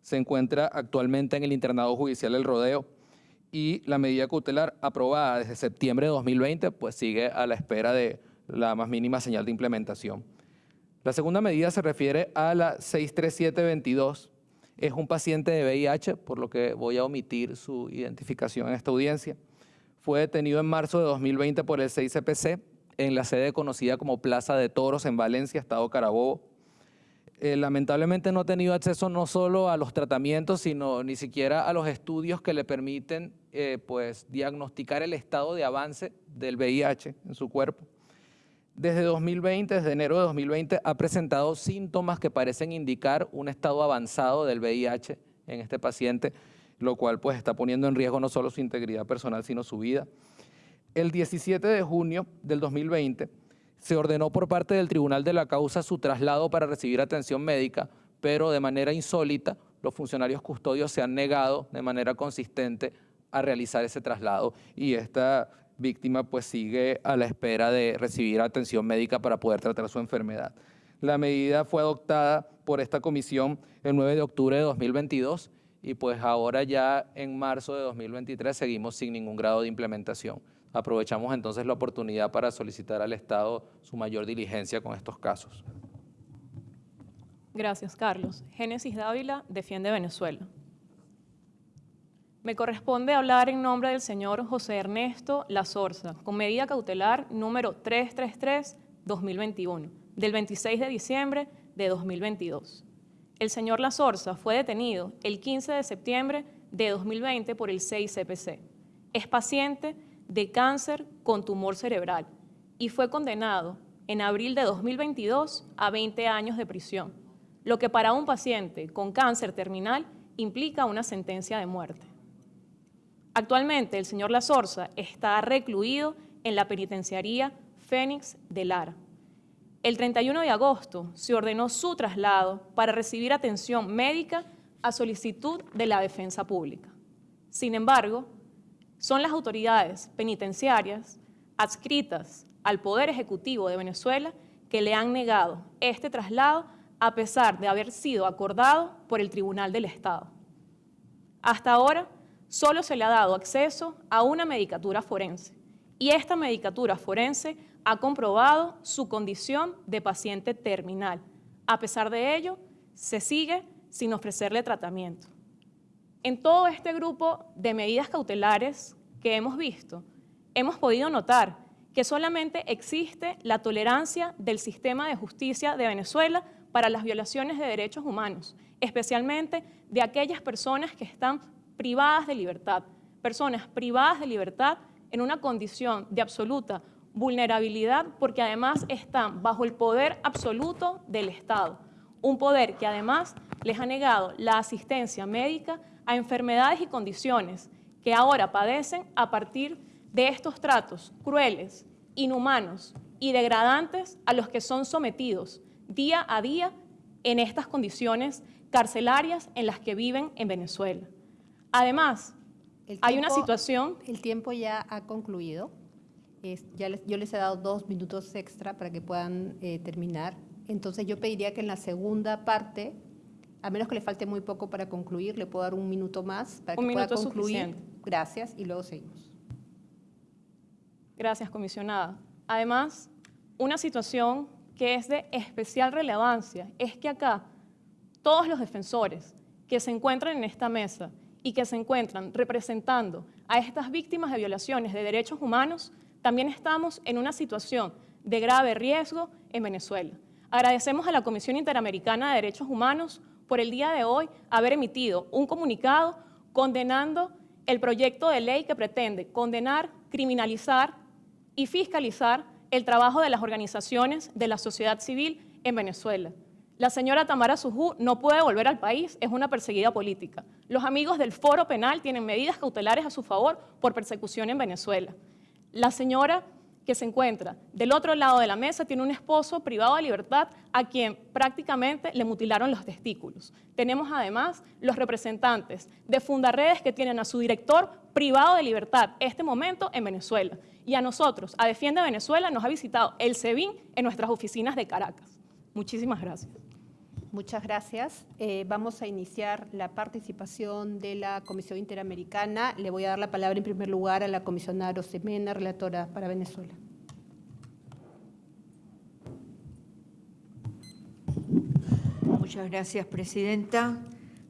Se encuentra actualmente en el internado judicial El Rodeo y la medida cautelar aprobada desde septiembre de 2020 pues sigue a la espera de la más mínima señal de implementación. La segunda medida se refiere a la 63722. Es un paciente de VIH, por lo que voy a omitir su identificación en esta audiencia. Fue detenido en marzo de 2020 por el 6CPC en la sede conocida como Plaza de Toros en Valencia, Estado Carabobo. Eh, lamentablemente no ha tenido acceso no solo a los tratamientos, sino ni siquiera a los estudios que le permiten eh, pues, diagnosticar el estado de avance del VIH en su cuerpo. Desde 2020, desde enero de 2020, ha presentado síntomas que parecen indicar un estado avanzado del VIH en este paciente, lo cual pues, está poniendo en riesgo no solo su integridad personal, sino su vida. El 17 de junio del 2020 se ordenó por parte del Tribunal de la Causa su traslado para recibir atención médica, pero de manera insólita los funcionarios custodios se han negado de manera consistente a realizar ese traslado y esta víctima pues sigue a la espera de recibir atención médica para poder tratar su enfermedad. La medida fue adoptada por esta comisión el 9 de octubre de 2022 y pues ahora ya en marzo de 2023 seguimos sin ningún grado de implementación. Aprovechamos entonces la oportunidad para solicitar al Estado su mayor diligencia con estos casos. Gracias, Carlos. Génesis Dávila defiende Venezuela. Me corresponde hablar en nombre del señor José Ernesto Lazorza, con medida cautelar número 333-2021, del 26 de diciembre de 2022. El señor Lazorza fue detenido el 15 de septiembre de 2020 por el 6CPC. Es paciente de cáncer con tumor cerebral y fue condenado en abril de 2022 a 20 años de prisión, lo que para un paciente con cáncer terminal implica una sentencia de muerte. Actualmente el señor Lazorza está recluido en la penitenciaría Fénix de Lara. El 31 de agosto se ordenó su traslado para recibir atención médica a solicitud de la defensa pública. Sin embargo, son las autoridades penitenciarias adscritas al Poder Ejecutivo de Venezuela que le han negado este traslado a pesar de haber sido acordado por el Tribunal del Estado. Hasta ahora, solo se le ha dado acceso a una medicatura forense y esta medicatura forense ha comprobado su condición de paciente terminal. A pesar de ello, se sigue sin ofrecerle tratamiento. En todo este grupo de medidas cautelares que hemos visto, hemos podido notar que solamente existe la tolerancia del sistema de justicia de Venezuela para las violaciones de derechos humanos, especialmente de aquellas personas que están privadas de libertad, personas privadas de libertad en una condición de absoluta vulnerabilidad porque además están bajo el poder absoluto del Estado, un poder que además les ha negado la asistencia médica a enfermedades y condiciones que ahora padecen a partir de estos tratos crueles, inhumanos y degradantes a los que son sometidos día a día en estas condiciones carcelarias en las que viven en Venezuela. Además, hay una situación... El tiempo ya ha concluido. ya yo les he dado dos minutos extra para que puedan eh, terminar. Entonces yo pediría que en la segunda parte, a menos que le falte muy poco para concluir, le puedo dar un minuto más para que pueda concluir. Gracias y luego seguimos. Gracias, comisionada. Además, una situación que es de especial relevancia es que acá todos los defensores que se encuentran en esta mesa y que se encuentran representando a estas víctimas de violaciones de derechos humanos, también estamos en una situación de grave riesgo en Venezuela. Agradecemos a la Comisión Interamericana de Derechos Humanos por el día de hoy haber emitido un comunicado condenando el proyecto de ley que pretende condenar, criminalizar y fiscalizar el trabajo de las organizaciones de la sociedad civil en Venezuela. La señora Tamara Sujú no puede volver al país, es una perseguida política. Los amigos del Foro Penal tienen medidas cautelares a su favor por persecución en Venezuela. La señora que se encuentra del otro lado de la mesa tiene un esposo privado de libertad a quien prácticamente le mutilaron los testículos. Tenemos además los representantes de Fundarredes que tienen a su director privado de libertad este momento en Venezuela. Y a nosotros, a Defiende Venezuela, nos ha visitado el SEBIN en nuestras oficinas de Caracas. Muchísimas gracias. Muchas gracias. Eh, vamos a iniciar la participación de la Comisión Interamericana. Le voy a dar la palabra en primer lugar a la comisionada Rosemena, relatora para Venezuela. Muchas gracias, Presidenta.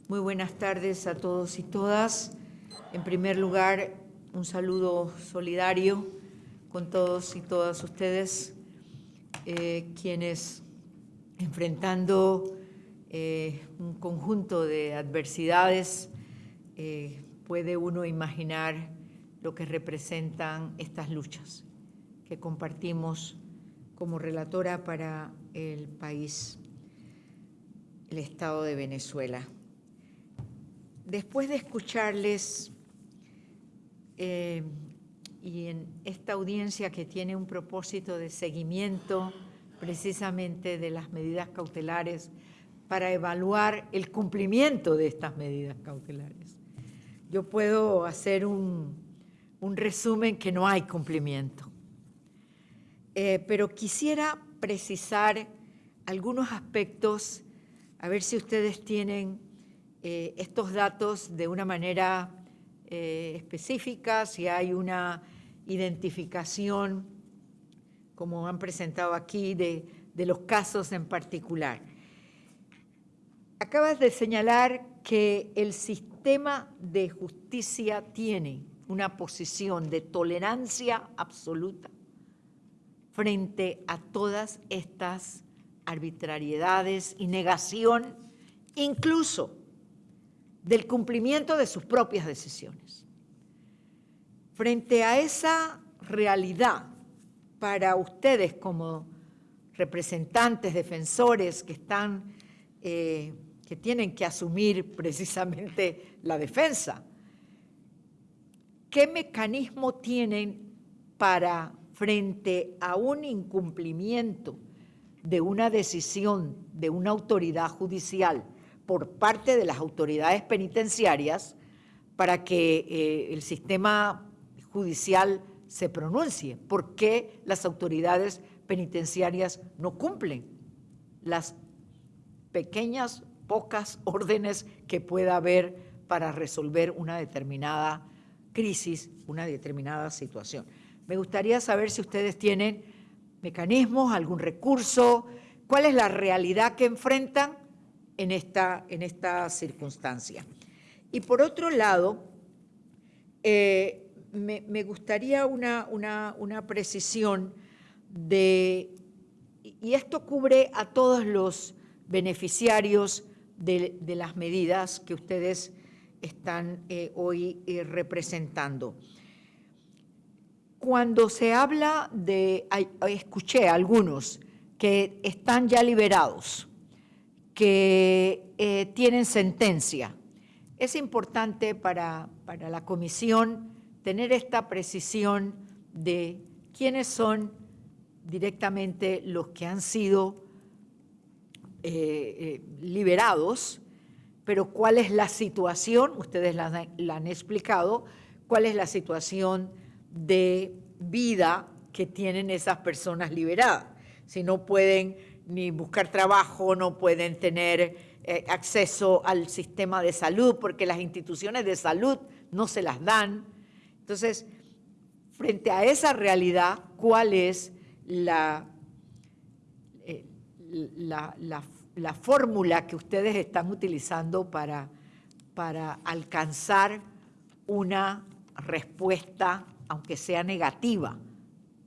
Muy buenas tardes a todos y todas. En primer lugar, un saludo solidario con todos y todas ustedes, eh, quienes enfrentando eh, un conjunto de adversidades, eh, puede uno imaginar lo que representan estas luchas que compartimos como relatora para el país, el Estado de Venezuela. Después de escucharles eh, y en esta audiencia que tiene un propósito de seguimiento precisamente de las medidas cautelares para evaluar el cumplimiento de estas medidas cautelares. Yo puedo hacer un, resumen que no hay cumplimiento, eh, pero quisiera precisar algunos aspectos, a ver si ustedes tienen eh, estos datos de una manera eh, específica, si hay una identificación, como han presentado aquí, de los casos en particular. Acabas de señalar que el sistema de justicia tiene una posición de tolerancia absoluta frente a todas estas arbitrariedades y negación, incluso del cumplimiento de sus propias decisiones. Frente a esa realidad, para ustedes como representantes, defensores que están eh, que tienen que asumir precisamente la defensa. ¿Qué mecanismo tienen para, frente a un incumplimiento de una decisión de una autoridad judicial por parte de las autoridades penitenciarias, para que eh, el sistema judicial se pronuncie? ¿Por qué las autoridades penitenciarias no cumplen las pequeñas pocas <laughs> órdenes que pueda haber para resolver una determinada crisis, una determinada situación. Me gustaría saber si ustedes tienen mecanismos, algún recurso, cuál es la realidad que enfrentan en esta, en esta circunstancia. Y por otro lado, eh, me, me gustaría una, una, una precisión de, y esto cubre a todos los beneficiarios de, las medidas que ustedes están eh, hoy eh, representando. Cuando se habla de, escuché a algunos que están ya liberados, que eh, tienen sentencia, es importante para, para la comisión tener esta precisión de quiénes son directamente los que han sido eh, eh, liberados, pero cuál es la situación, ustedes la, han explicado, cuál es la situación de vida que tienen esas personas liberadas. Si no pueden ni buscar trabajo, no pueden tener eh, acceso al sistema de salud, porque las instituciones de salud no se las dan. Entonces, frente a esa realidad, ¿cuál es la, la, la, la fórmula que ustedes están utilizando para, para alcanzar una respuesta, aunque sea negativa,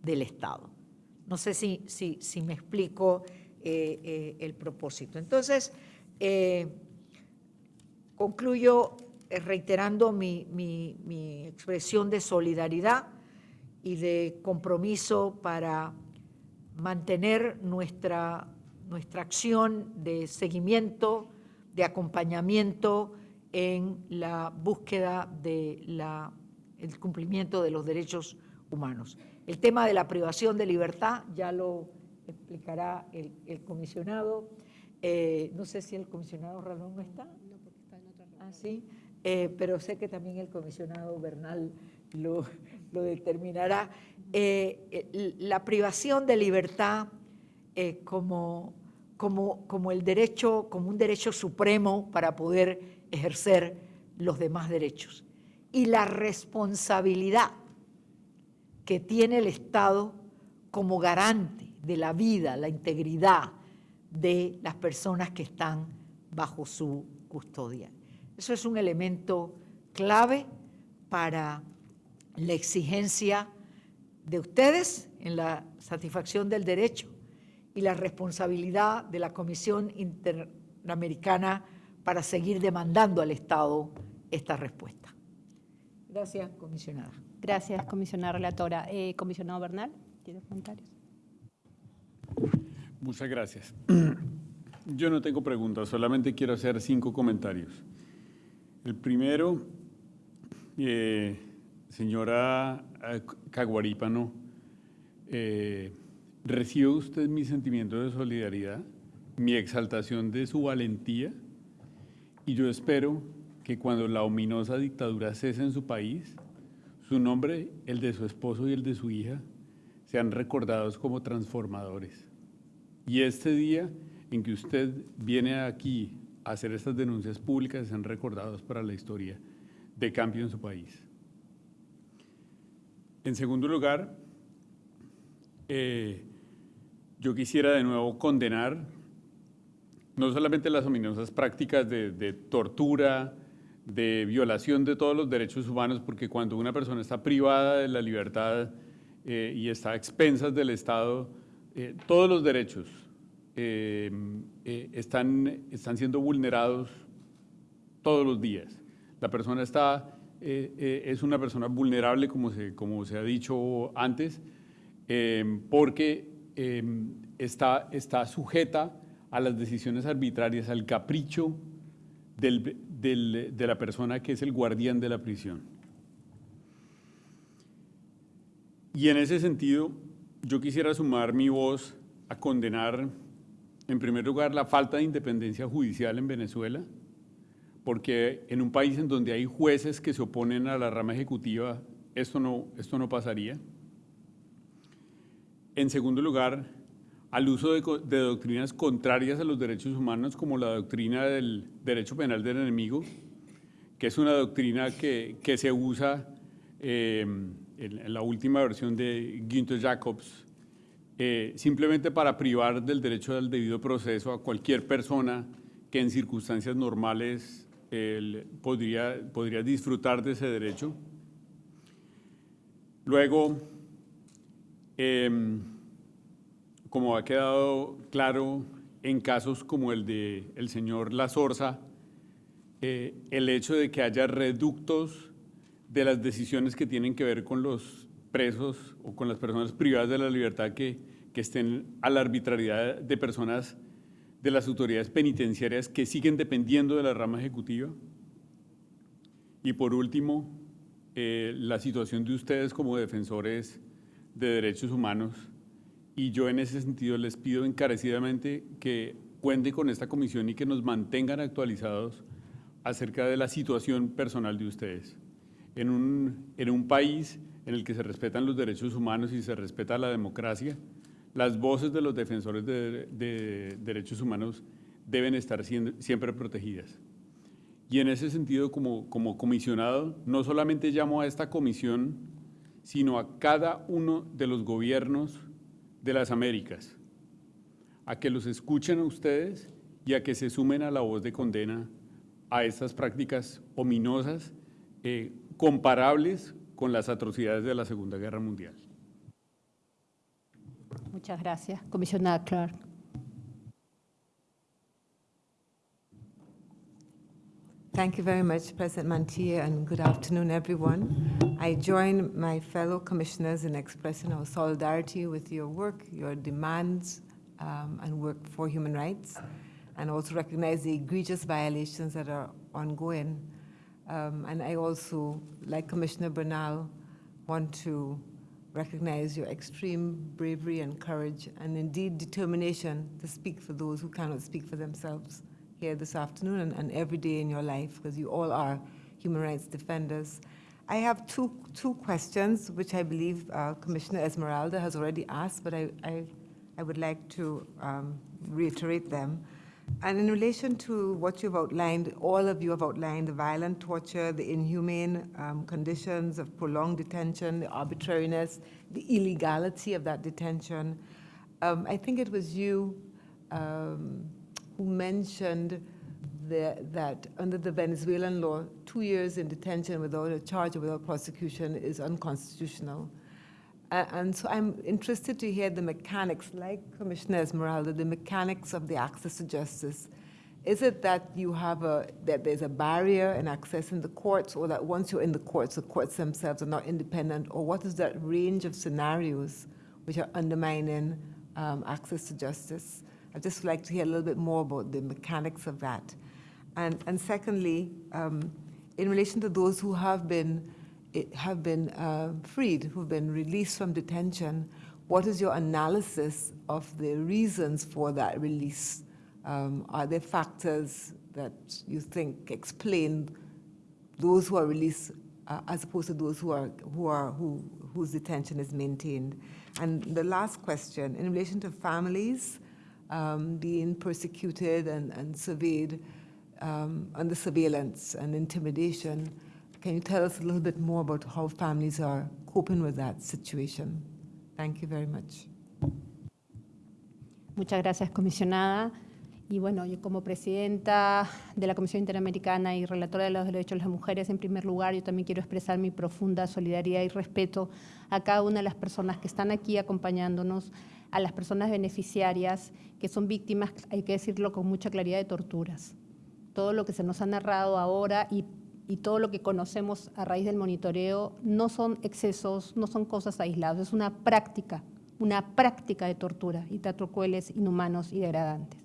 del Estado? No sé si, si, si me explico eh, eh, el propósito. Entonces, eh, concluyo reiterando mi, mi expresión de solidaridad y de compromiso para mantener nuestra, nuestra acción de seguimiento, de acompañamiento en la búsqueda del el cumplimiento de los derechos humanos. El tema de la privación de libertad ya lo explicará el, el comisionado. Eh, no sé si el comisionado Ralón no está. No, porque está en otra reunión. Ah, sí. Eh, pero sé que también el comisionado Bernal lo, lo determinará. Eh, la privación de libertad eh, como, como, como, el derecho, como un derecho supremo para poder ejercer los demás derechos. Y la responsabilidad que tiene el Estado como garante de la vida, la integridad de las personas que están bajo su custodia. Eso es un elemento clave para la exigencia de ustedes en la satisfacción del derecho y la responsabilidad de la Comisión Interamericana para seguir demandando al Estado esta respuesta. Gracias, comisionada. Gracias, comisionada relatora. Eh, comisionado Bernal, ¿tiene comentarios? Muchas gracias. <clears throat> Yo no tengo preguntas, solamente quiero hacer cinco comentarios. El primero, eh, señora Caguarípano, eh, ¿recibe usted mi sentimiento de solidaridad, mi exaltación de su valentía? Y yo espero que cuando la ominosa dictadura cese en su país, su nombre, el de su esposo y el de su hija, sean recordados como transformadores. Y este día en que usted viene aquí a hacer estas denuncias públicas sean recordados para la historia de cambio en su país. En segundo lugar, eh, yo quisiera de nuevo condenar no solamente las ominosas prácticas de, tortura, de violación de todos los derechos humanos, porque cuando una persona está privada de la libertad eh, y está a expensas del Estado, eh, todos los derechos eh, están, están siendo vulnerados todos los días. La persona está, es una persona vulnerable, como se, como se ha dicho antes, porque está, está sujeta a las decisiones arbitrarias, al capricho del, del, de la persona que es el guardián de la prisión. Y en ese sentido, yo quisiera sumar mi voz a condenar, en primer lugar, la falta de independencia judicial en Venezuela, porque en un país en donde hay jueces que se oponen a la rama ejecutiva, esto no, esto no pasaría. En segundo lugar, al uso de, doctrinas contrarias a los derechos humanos, como la doctrina del derecho penal del enemigo, que es una doctrina que, que se usa eh, en, la última versión de Günther Jacobs, eh, simplemente para privar del derecho al debido proceso a cualquier persona que en circunstancias normales podría, podría disfrutar de ese derecho. Luego, em, como ha quedado claro en casos como el del el señor La Sorza, eh, el hecho de que haya reductos de las decisiones que tienen que ver con los presos o con las personas privadas de la libertad que, que estén a la arbitrariedad de personas de las autoridades penitenciarias que siguen dependiendo de la rama ejecutiva. Y por último, eh, la situación de ustedes como defensores de derechos humanos. Y yo en ese sentido les pido encarecidamente que cuenten con esta comisión y que nos mantengan actualizados acerca de la situación personal de ustedes. En un, en un país en el que se respetan los derechos humanos y se respeta la democracia, las voces de los defensores de, derechos humanos deben estar siempre protegidas. Y en ese sentido, como, como comisionado, no solamente llamo a esta comisión, sino a cada uno de los gobiernos de las Américas, a que los escuchen a ustedes y a que se sumen a la voz de condena a estas prácticas ominosas, eh, comparables con las atrocidades de la Segunda Guerra Mundial. Muchas gracias. Comisionada Clark. Thank you very much, President Mantilla, and good afternoon, everyone. I join my fellow commissioners in expressing our solidarity with your work, your demands, um, and work for human rights, and also recognize the egregious violations that are ongoing. Um, and I also, like Commissioner Bernal, want to recognize your extreme bravery and courage and indeed determination to speak for those who cannot speak for themselves here this afternoon and, and every day in your life because you all are human rights defenders. I have two, two questions which I believe uh, Commissioner Esmeralda has already asked, but I, I, I would like to um, reiterate them. And in relation to what you've outlined, all of you have outlined the violent torture, the inhumane um, conditions of prolonged detention, the arbitrariness, the illegality of that detention. Um, I think it was you um, who mentioned the, that under the Venezuelan law, two years in detention without a charge or without prosecution is unconstitutional. Uh, and so I'm interested to hear the mechanics, like Commissioner Esmeralda, the mechanics of the access to justice. Is it that you have a, that there's a barrier in accessing the courts, or that once you're in the courts, the courts themselves are not independent, or what is that range of scenarios which are undermining um, access to justice? I'd just like to hear a little bit more about the mechanics of that. And, and secondly, um, in relation to those who have been have been uh, freed, who've been released from detention, what is your analysis of the reasons for that release? Um, are there factors that you think explain those who are released uh, as opposed to those who are, who are, who, whose detention is maintained? And the last question, in relation to families um, being persecuted and, and surveyed um, under surveillance and intimidation, can you tell us a little bit more about how families are coping with that situation? Thank you very much. Muchas gracias, comisionada. Y bueno, yo como presidenta de la Comisión Interamericana y relatora de los derechos de las mujeres, en primer lugar, yo también quiero expresar mi profunda solidaridad y respeto a cada una de las personas que están aquí acompañándonos, a las personas beneficiarias que son víctimas, hay que decirlo con mucha claridad, de torturas. Todo lo que se nos ha narrado ahora y y todo lo que conocemos a raíz del monitoreo no son excesos, no son cosas aisladas, es una práctica, una práctica de tortura y trato crueles, inhumanos y degradantes.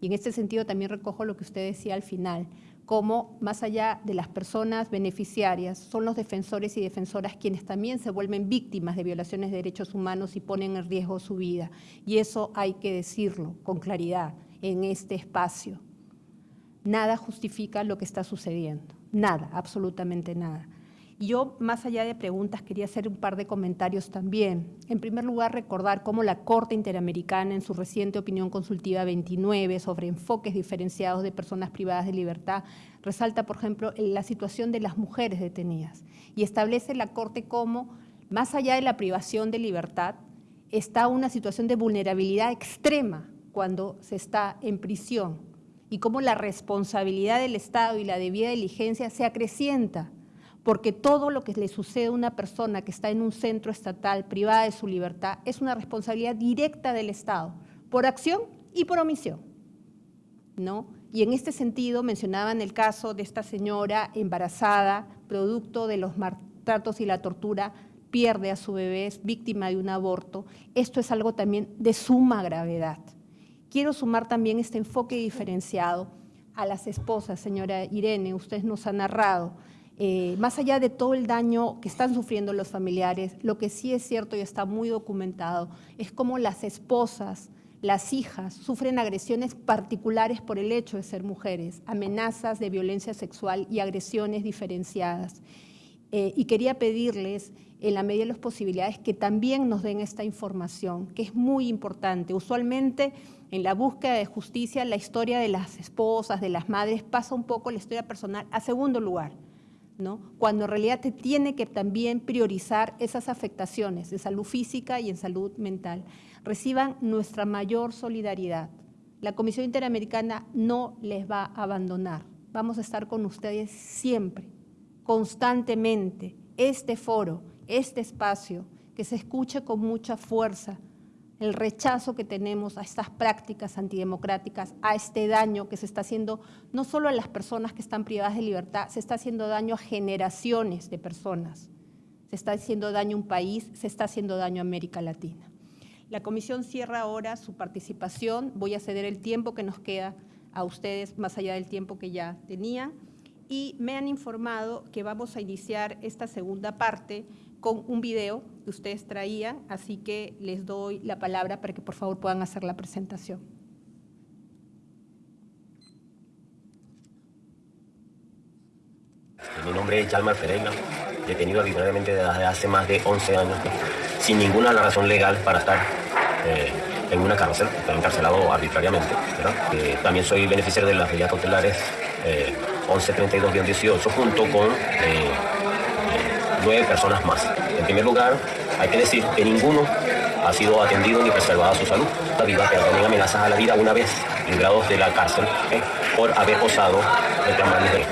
Y en este sentido también recojo lo que usted decía al final, como más allá de las personas beneficiarias, son los defensores y defensoras quienes también se vuelven víctimas de violaciones de derechos humanos y ponen en riesgo su vida. Y eso hay que decirlo con claridad en este espacio. Nada justifica lo que está sucediendo. Nada, absolutamente nada. Yo, más allá de preguntas, quería hacer un par de comentarios también. En primer lugar, recordar cómo la Corte Interamericana, en su reciente opinión consultiva 29 sobre enfoques diferenciados de personas privadas de libertad, resalta, por ejemplo, la situación de las mujeres detenidas y establece la Corte como, más allá de la privación de libertad, está una situación de vulnerabilidad extrema cuando se está en prisión y cómo la responsabilidad del Estado y la debida diligencia se acrecienta, porque todo lo que le sucede a una persona que está en un centro estatal privada de su libertad es una responsabilidad directa del Estado, por acción y por omisión. ¿no? Y en este sentido mencionaban el caso de esta señora embarazada, producto de los maltratos y la tortura, pierde a su bebé, es víctima de un aborto. Esto es algo también de suma gravedad. Quiero sumar también este enfoque diferenciado a las esposas, señora Irene, usted nos ha narrado eh, más allá de todo el daño que están sufriendo los familiares, lo que sí es cierto y está muy documentado es cómo las esposas, las hijas sufren agresiones particulares por el hecho de ser mujeres, amenazas de violencia sexual y agresiones diferenciadas. Eh, y quería pedirles, en la medida de las posibilidades, que también nos den esta información, que es muy importante. Usualmente, en la búsqueda de justicia, la historia de las esposas, de las madres, pasa un poco la historia personal a segundo lugar cuando en realidad te tiene que también priorizar esas afectaciones de salud física y en salud mental. Reciban nuestra mayor solidaridad. La Comisión Interamericana no les va a abandonar. Vamos a estar con ustedes siempre, constantemente. Este foro, este espacio, que se escuche con mucha fuerza, el rechazo que tenemos a estas prácticas antidemocráticas, a este daño que se está haciendo no solo a las personas que están privadas de libertad, se está haciendo daño a generaciones de personas, se está haciendo daño a un país, se está haciendo daño a América Latina. La comisión cierra ahora su participación, voy a ceder el tiempo que nos queda a ustedes más allá del tiempo que ya tenían. Y me han informado que vamos a iniciar esta segunda parte con un video que ustedes traían, así que les doy la palabra para que por favor puedan hacer la presentación. Mi nombre es Yalmar Pereira, detenido arbitrariamente desde hace más de 11 años, sin ninguna razón legal para estar eh, en una cárcel, estoy encarcelado arbitrariamente. Eh, también soy beneficiario de las medidas cautelares eh, 1132-18 junto con eh, nueve personas más. En primer lugar, hay que decir que ninguno ha sido atendido ni preservado su salud. La vida, pero también amenazas a la vida una vez librados de la cárcel ¿eh? por haber osado reclamar libre.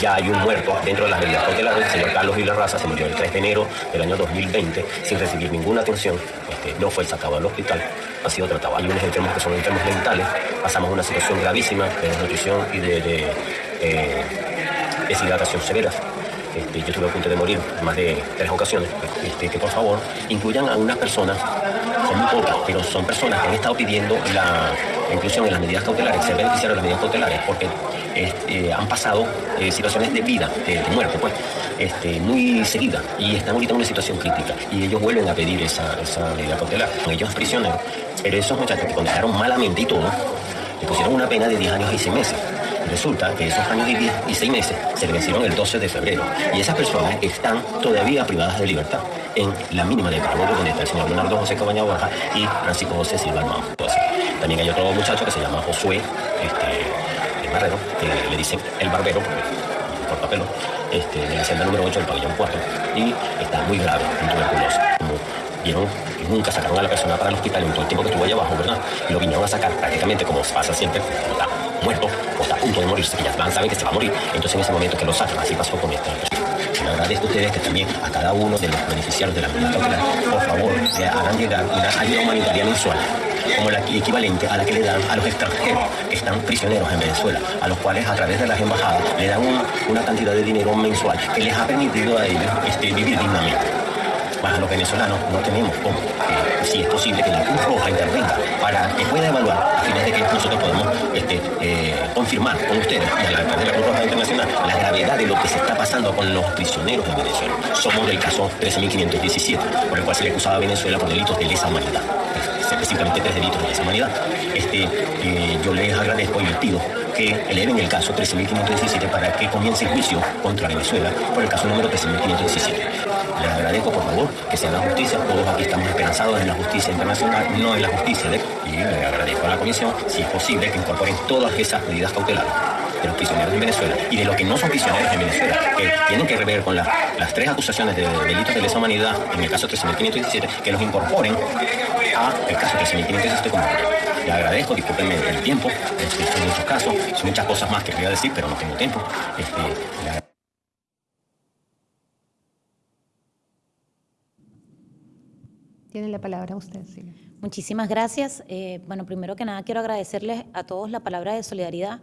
Ya hay un muerto dentro de las medidas cautelares. El señor Carlos Raza se murió el 3 de enero del año 2020 sin recibir ninguna atención. Este, no fue sacado al hospital, ha sido tratado. Hay unos enfermos que son enfermos mentales. Pasamos una situación gravísima de desnutrición y de, eh, deshidratación severa. Este, yo estuve a punto de morir en más de tres ocasiones, este, que por favor incluyan a unas personas, son muy pocas, pero son personas que han estado pidiendo la inclusión en las medidas cautelares, ser beneficiarios de las medidas cautelares, porque este, han pasado eh, situaciones de vida, de, muerte, pues, este, muy seguidas, y están ahorita en una situación crítica, y ellos vuelven a pedir esa, esa medida cautelar. Ellos prisioneros, pero esos muchachos que condenaron malamente y todo, le pusieron una pena de 10 años y 6 meses. Resulta que esos años y, diez y seis meses se le vencieron el 12 de febrero y esas personas están todavía privadas de libertad en la mínima de Carabobo, donde está el señor Leonardo José Cabaña Borja y Francisco José Silva Armado. También hay otro muchacho que se llama Josué este, el Barrero, que le dicen el barbero, por papel, este, de la celda número 8 del pabellón 4, y está muy grave en tuberculosis. Como vieron, nunca sacaron a la persona para el hospital en todo el tiempo que estuvo allá abajo, ¿verdad? Y lo vinieron a sacar prácticamente como pasa siempre, muerto o está a punto de morirse, que ya saben que se va a morir, entonces en ese momento que lo sacan, así pasó con esta persona. Agradezco a ustedes que también a cada uno de los beneficiarios de la medida por favor, le hagan llegar una ayuda humanitaria mensual como la equivalente a la que le dan a los extranjeros que están prisioneros en Venezuela, a los cuales a través de las embajadas le dan una cantidad de dinero mensual que les ha permitido a ellos este, vivir dignamente para los venezolanos no tenemos cómo. Eh, si es posible que la Cruz Roja intervenga para que pueda evaluar a fines de que nosotros podamos este, eh, confirmar con ustedes y a la, de la Cruz Roja Internacional la gravedad de lo que se está pasando con los prisioneros de Venezuela. Somos del caso 13.517, por el cual se le acusaba a Venezuela por delitos de lesa humanidad específicamente tres delitos de lesa humanidad. Este, eh, yo les agradezco y les pido que eleven el caso 13.517 para que comience el juicio contra Venezuela por el caso número 13.517. Les agradezco, por favor, que se haga justicia. Todos aquí estamos esperanzados en la justicia internacional, no en la justicia de... Y le agradezco a la Comisión, si es posible, que incorporen todas esas medidas cautelares de los prisioneros de Venezuela y de los que no son prisioneros de Venezuela, que tienen que rever con las tres acusaciones de delitos de lesa humanidad en el caso 13.517, que los incorporen a el caso 13.517 como le agradezco, discúlpenme el tiempo, son muchos casos, muchas cosas más que quería decir, pero no tengo tiempo. Este, Tiene la palabra usted. Muchísimas gracias. Eh, bueno, primero que nada quiero agradecerles a todos la palabra de solidaridad,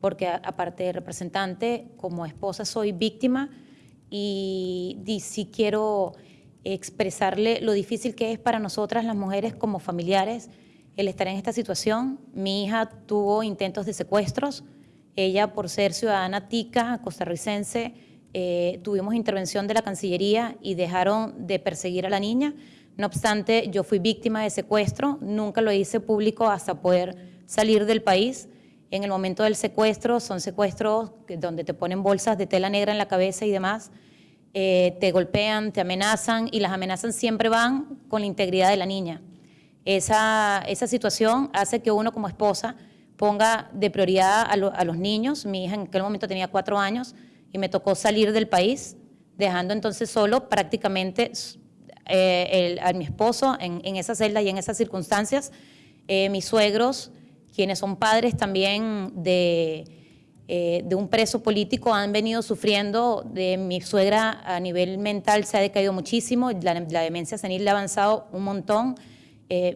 porque aparte de representante, como esposa soy víctima y, y sí quiero expresarle lo difícil que es para nosotras las mujeres como familiares el estar en esta situación. Mi hija tuvo intentos de secuestros. Ella, por ser ciudadana tica, costarricense, eh, tuvimos intervención de la Cancillería y dejaron de perseguir a la niña. No obstante, yo fui víctima de secuestro, nunca lo hice público hasta poder salir del país. En el momento del secuestro, son secuestros donde te ponen bolsas de tela negra en la cabeza y demás, eh, te golpean, te amenazan y las amenazas siempre van con la integridad de la niña. Esa, esa situación hace que uno como esposa ponga de prioridad a, a los niños. Mi hija en aquel momento tenía cuatro años, y me tocó salir del país, dejando entonces solo prácticamente eh, a mi esposo en, en, esa celda y en esas circunstancias. Eh, mis suegros, quienes son padres también de, eh, de un preso político, han venido sufriendo. De mi suegra a nivel mental se ha decaído muchísimo, la, la demencia senil le ha avanzado un montón.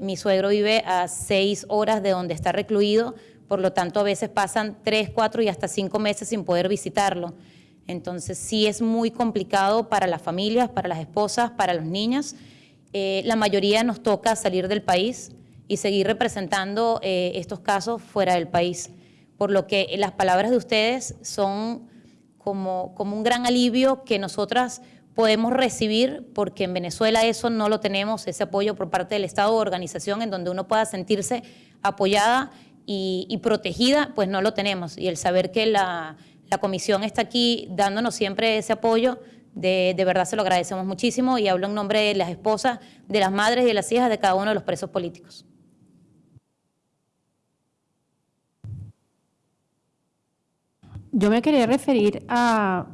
mi suegro vive a seis horas de donde está recluido, por lo tanto a veces pasan tres, cuatro y hasta cinco meses sin poder visitarlo. Entonces sí es muy complicado para las familias, para las esposas, para los niños. Eh, la mayoría nos toca salir del país y seguir representando eh, estos casos fuera del país. Por lo que las palabras de ustedes son como, como un gran alivio que nosotras podemos recibir, porque en Venezuela eso no lo tenemos, ese apoyo por parte del Estado o organización en donde uno pueda sentirse apoyada y protegida, pues no lo tenemos. Y el saber que la, la comisión está aquí dándonos siempre ese apoyo. De, verdad se lo agradecemos muchísimo y hablo en nombre de las esposas, de las madres y de las hijas de cada uno de los presos políticos. Yo me quería referir a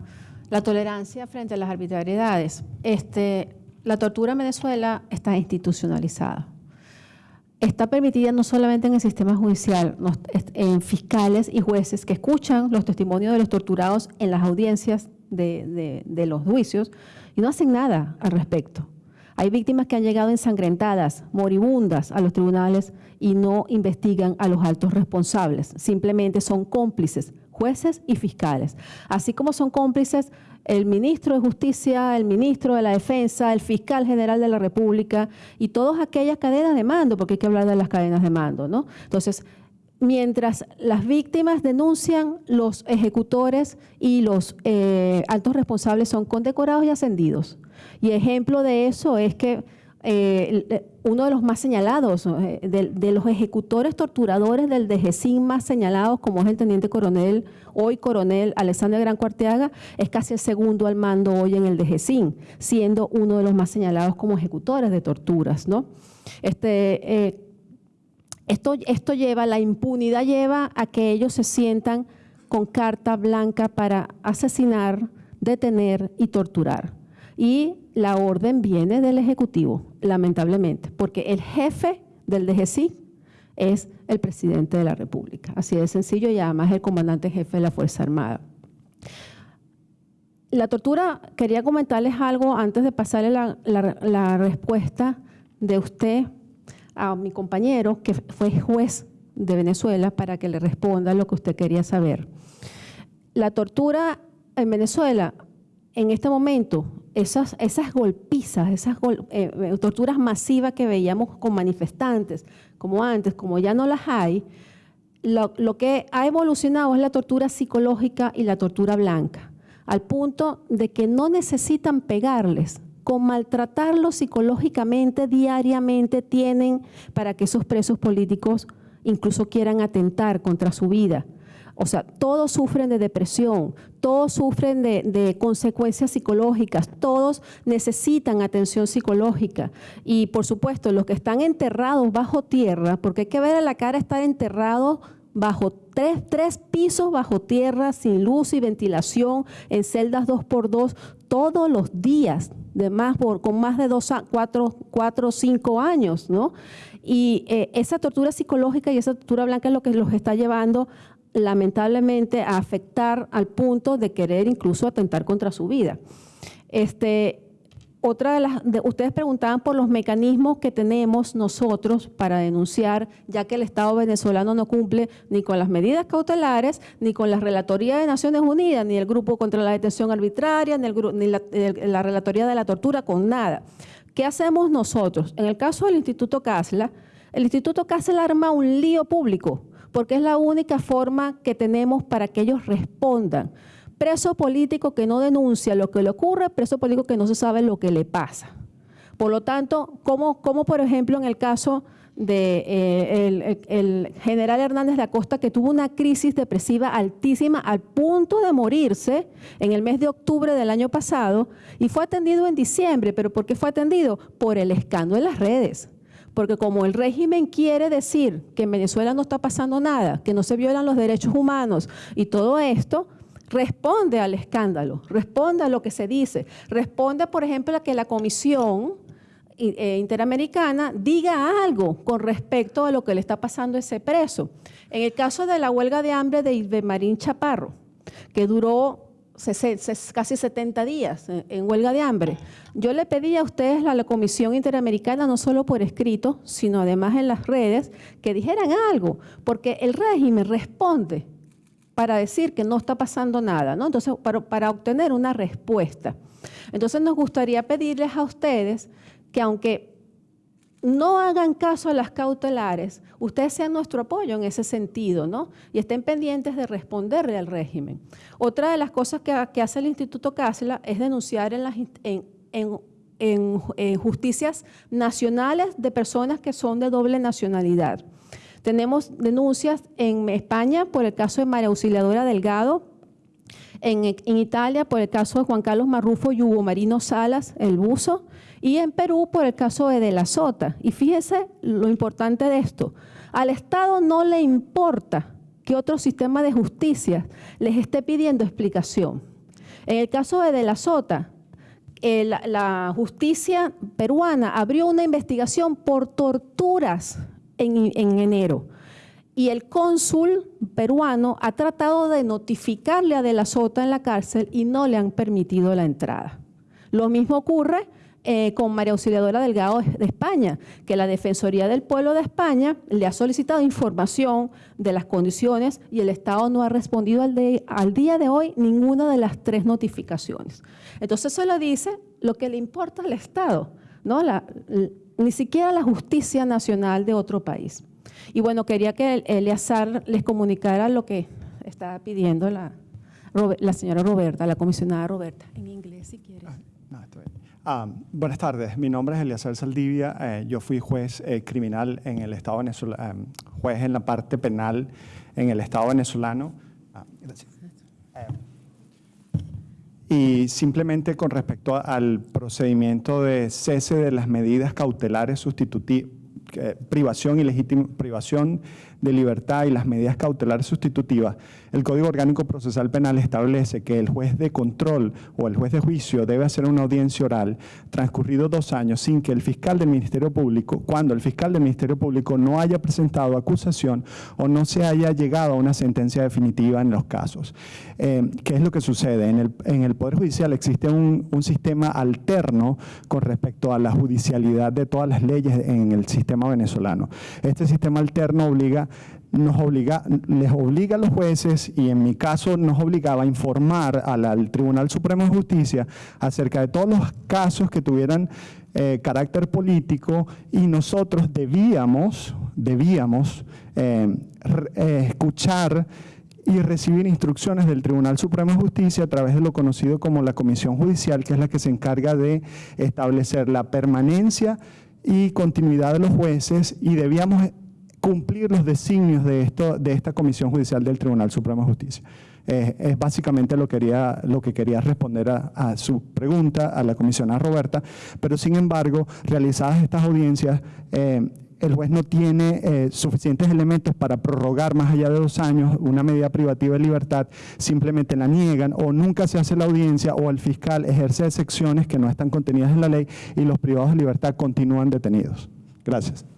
la tolerancia frente a las arbitrariedades. Este, la tortura en Venezuela está institucionalizada está permitida no solamente en el sistema judicial, en fiscales y jueces que escuchan los testimonios de los torturados en las audiencias de, los juicios y no hacen nada al respecto. Hay víctimas que han llegado ensangrentadas, moribundas a los tribunales y no investigan a los altos responsables, simplemente son cómplices, jueces y fiscales. Así como son cómplices el ministro de Justicia, el ministro de la Defensa, el fiscal general de la República y todas aquellas cadenas de mando, porque hay que hablar de las cadenas de mando, ¿no? Entonces, mientras las víctimas denuncian, los ejecutores y los eh, altos responsables son condecorados y ascendidos. Y ejemplo de eso es que eh, uno de los más señalados, eh, de, los ejecutores torturadores del DGCIN más señalados, como es el teniente coronel, hoy coronel Alexander Gran Cuarteaga, es casi el segundo al mando hoy en el DGCIN, siendo uno de los más señalados como ejecutores de torturas. ¿no? Este, eh, esto, esto lleva, la impunidad lleva a que ellos se sientan con carta blanca para asesinar, detener y torturar. Y la orden viene del Ejecutivo, lamentablemente, porque el jefe del DGC es el presidente de la República. Así de sencillo y además el comandante jefe de la Fuerza Armada. La tortura, quería comentarles algo antes de pasarle la, respuesta de usted a mi compañero, que fue juez de Venezuela, para que le responda lo que usted quería saber. La tortura en Venezuela, en este momento, esas, esas golpizas, esas eh, eh, torturas masivas que veíamos con manifestantes, como antes, como ya no las hay, lo, lo, que ha evolucionado es la tortura psicológica y la tortura blanca, al punto de que no necesitan pegarles, con maltratarlos psicológicamente diariamente tienen para que esos presos políticos incluso quieran atentar contra su vida. O sea, todos sufren de depresión, todos sufren de, consecuencias psicológicas, todos necesitan atención psicológica. Y por supuesto, los que están enterrados bajo tierra, porque hay que ver a la cara estar enterrados bajo tres, tres, pisos bajo tierra, sin luz y ventilación, en celdas dos por dos, todos los días, de más por, con más de dos, cuatro, cuatro, cinco años, ¿no? Y eh, esa tortura psicológica y esa tortura blanca es lo que los está llevando lamentablemente a afectar al punto de querer incluso atentar contra su vida. Este, otra de las, de- ustedes preguntaban por los mecanismos que tenemos nosotros para denunciar, ya que el Estado venezolano no cumple ni con las medidas cautelares, ni con la Relatoría de Naciones Unidas, ni el Grupo contra la Detención Arbitraria, ni, el, ni la, la Relatoría de la Tortura, con nada. ¿Qué hacemos nosotros? En el caso del Instituto Casla, el Instituto Casla arma un lío público, porque es la única forma que tenemos para que ellos respondan preso político que no denuncia lo que le ocurre, preso político que no se sabe lo que le pasa. Por lo tanto, como, como por ejemplo en el caso de eh, el, general Hernández de Acosta, que tuvo una crisis depresiva altísima al punto de morirse en el mes de octubre del año pasado y fue atendido en diciembre. ¿Pero por qué fue atendido? Por el escándalo en las redes. Porque como el régimen quiere decir que en Venezuela no está pasando nada, que no se violan los derechos humanos y todo esto, responde al escándalo, responde a lo que se dice, responde, por ejemplo, a que la Comisión i- eh, Interamericana diga algo con respecto a lo que le está pasando a ese preso. En el caso de la huelga de hambre de Ilbemarín Chaparro, que duró casi 70 días en, en huelga de hambre, yo le pedí a ustedes, a la Comisión Interamericana, no solo por escrito, sino además en las redes, que dijeran algo, porque el régimen responde para decir que no está pasando nada, ¿no? Entonces, para obtener una respuesta. Entonces, nos gustaría pedirles a ustedes que aunque no hagan caso a las cautelares, ustedes sean nuestro apoyo en ese sentido, ¿no? Y estén pendientes de responderle al régimen. Otra de las cosas que, hace el Instituto Casla es denunciar en, las, en justicias nacionales de personas que son de doble nacionalidad. Tenemos denuncias en España por el caso de María Auxiliadora Delgado, en, en Italia por el caso de Juan Carlos Marrufo y Hugo Marino Salas, el buzo, y en Perú por el caso de De la Sota. Y fíjese lo importante de esto. Al Estado no le importa que otro sistema de justicia les esté pidiendo explicación. En el caso de De la Sota, eh, la, la justicia peruana abrió una investigación por torturas en, en enero. Y el cónsul peruano ha tratado de notificarle a De la Sota en la cárcel y no le han permitido la entrada. Lo mismo ocurre eh, con María Auxiliadora Delgado de España, que la Defensoría del Pueblo de España le ha solicitado información de las condiciones y el Estado no ha respondido al, de- al día de hoy ninguna de las tres notificaciones. Entonces eso lo dice lo que le importa al Estado, ¿no? La- ni siquiera la justicia nacional de otro país. Y bueno, quería que el- Eleazar les comunicara lo que estaba pidiendo la, la señora Roberta, la comisionada Roberta. En inglés, si quieres. No, está bien. Ah, buenas tardes, mi nombre es Eliazar Saldivia, eh, yo fui juez eh, criminal en el Estado venezolano, juez en la parte penal en el Estado venezolano. Ah, gracias. Eh, y simplemente con respecto al procedimiento de cese de las medidas cautelares sustitutivas, privación y legítima privación de libertad y las medidas cautelares sustitutivas, el Código Orgánico Procesal Penal establece que el juez de control o el juez de juicio debe hacer una audiencia oral transcurridos dos años sin que el fiscal del Ministerio Público, cuando el fiscal del Ministerio Público no haya presentado acusación o no se haya llegado a una sentencia definitiva en los casos. Eh, ¿Qué es lo que sucede? En el, en el Poder Judicial existe un, un sistema alterno con respecto a la judicialidad de todas las leyes en el sistema venezolano. Este sistema alterno obliga nos obliga, les obliga a los jueces y en mi caso nos obligaba a informar al, al Tribunal Supremo de Justicia acerca de todos los casos que tuvieran eh, carácter político y nosotros debíamos, debíamos eh, eh, escuchar y recibir instrucciones del Tribunal Supremo de Justicia a través de lo conocido como la Comisión Judicial, que es la que se encarga de establecer la permanencia y continuidad de los jueces y debíamos cumplir los designios de, esto, de esta Comisión Judicial del Tribunal Supremo de Justicia. Eh, es básicamente lo, que quería responder a, su pregunta a la comisionada Roberta, pero sin embargo, realizadas estas audiencias, eh, el juez no tiene eh, suficientes elementos para prorrogar más allá de dos años una medida privativa de libertad, simplemente la niegan o nunca se hace la audiencia o el fiscal ejerce excepciones que no están contenidas en la ley y los privados de libertad continúan detenidos. Gracias.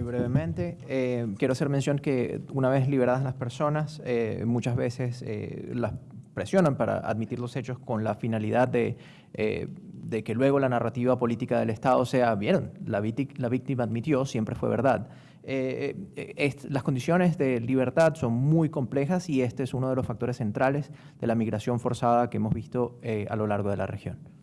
Muy brevemente, eh, quiero hacer mención que una vez liberadas las personas, eh, muchas veces eh, las presionan para admitir los hechos con la finalidad de, eh, de que luego la narrativa política del Estado sea, vieron, la, la víctima admitió, siempre fue verdad. Las condiciones de libertad son muy complejas y este es uno de los factores centrales de la migración forzada que hemos visto a lo largo de la región.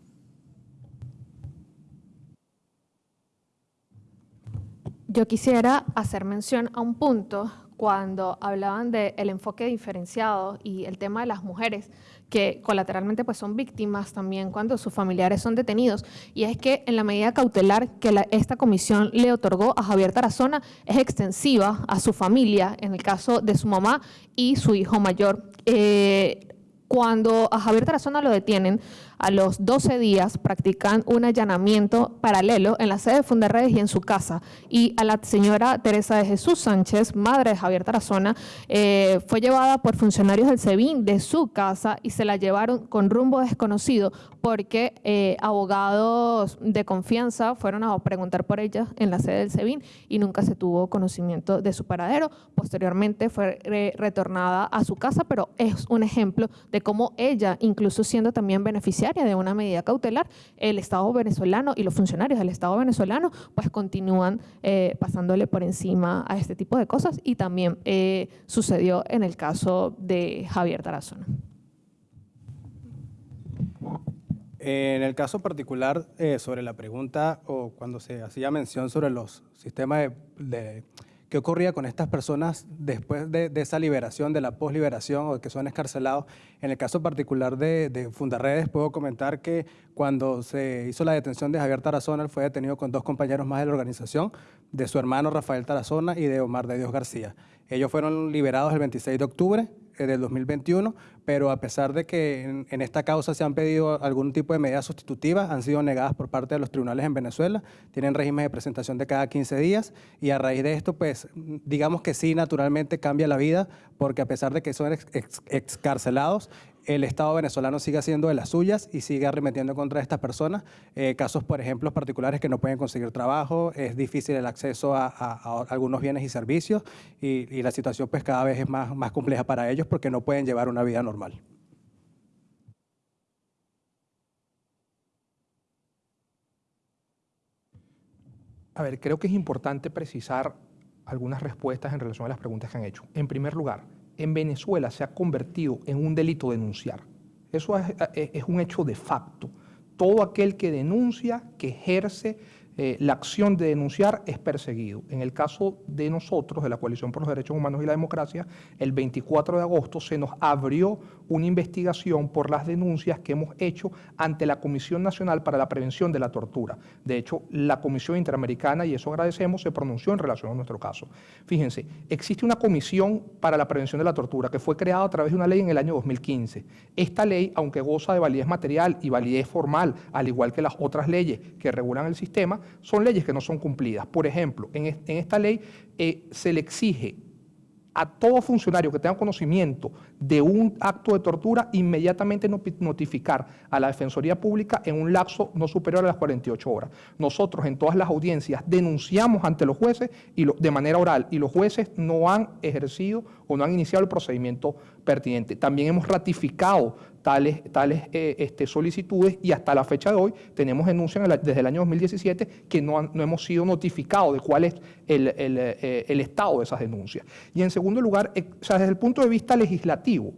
Yo quisiera hacer mención a un punto cuando hablaban del enfoque diferenciado y el tema de las mujeres que colateralmente pues son víctimas también cuando sus familiares son detenidos. Y es que en la medida cautelar que esta comisión le otorgó a Javier Tarazona es extensiva a su familia, en el caso de su mamá y su hijo mayor. Eh, cuando a Javier Tarazona lo detienen, a los 12 días practican un allanamiento paralelo en la sede de Fundarredes y en su casa. Y a la señora Teresa de Jesús Sánchez, madre de Javier Tarazona, eh, fue llevada por funcionarios del SEBIN de su casa y se la llevaron con rumbo desconocido porque eh, abogados de confianza fueron a preguntar por ella en la sede del SEBIN y nunca se tuvo conocimiento de su paradero. Posteriormente fue retornada a su casa, pero es un ejemplo de cómo ella, incluso siendo también beneficiaria, de una medida cautelar, el Estado venezolano y los funcionarios del Estado venezolano pues continúan eh, pasándole por encima a este tipo de cosas y también eh, sucedió en el caso de Javier Tarazona. En el caso particular eh, sobre la pregunta o cuando se hacía mención sobre los sistemas de ¿Qué ocurría con estas personas después de, esa liberación, de la posliberación o que son escarcelados? En el caso particular de, de, Fundarredes, puedo comentar que cuando se hizo la detención de Javier Tarazona, él fue detenido con dos compañeros más de la organización, de su hermano Rafael Tarazona y de Omar de Dios García. Ellos fueron liberados el 26 de octubre del 2021, pero a pesar de que en, esta causa se han pedido algún tipo de medidas sustitutivas, han sido negadas por parte de los tribunales en Venezuela, tienen régimen de presentación de cada 15 días y a raíz de esto, pues digamos que sí, naturalmente cambia la vida, porque a pesar de que son excarcelados, el Estado venezolano sigue haciendo de las suyas y sigue arremetiendo contra estas personas. Eh, casos, por ejemplo, particulares que no pueden conseguir trabajo, es difícil el acceso a, algunos bienes y servicios y, la situación pues cada vez es más, más compleja para ellos porque no pueden llevar una vida normal. A ver, creo que es importante precisar algunas respuestas en relación a las preguntas que han hecho. En primer lugar, en Venezuela se ha convertido en un delito denunciar. Eso es, un hecho de facto. Todo aquel que denuncia, que ejerce eh, la acción de denunciar es perseguido. En el caso de nosotros, de la Coalición por los Derechos Humanos y la Democracia, el 24 de agosto se nos abrió una investigación por las denuncias que hemos hecho ante la Comisión Nacional para la Prevención de la Tortura. De hecho, la Comisión Interamericana, y eso agradecemos, se pronunció en relación a nuestro caso. Fíjense, existe una Comisión para la Prevención de la Tortura que fue creada a través de una ley en el año 2015. Esta ley, aunque goza de validez material y validez formal, al igual que las otras leyes que regulan el sistema, son leyes que no son cumplidas. Por ejemplo, en, esta ley eh, se le exige a todo funcionario que tenga conocimiento de un acto de tortura, inmediatamente notificar a la Defensoría Pública en un lapso no superior a las 48 horas. Nosotros en todas las audiencias denunciamos ante los jueces y de manera oral y los jueces no han ejercido o no han iniciado el procedimiento pertinente. También hemos ratificado tales, eh, este, solicitudes y hasta la fecha de hoy tenemos denuncias desde el año 2017 que no, no hemos sido notificados de cuál es el, eh, el, estado de esas denuncias. Y en segundo lugar, eh, o sea, desde el punto de vista legislativo,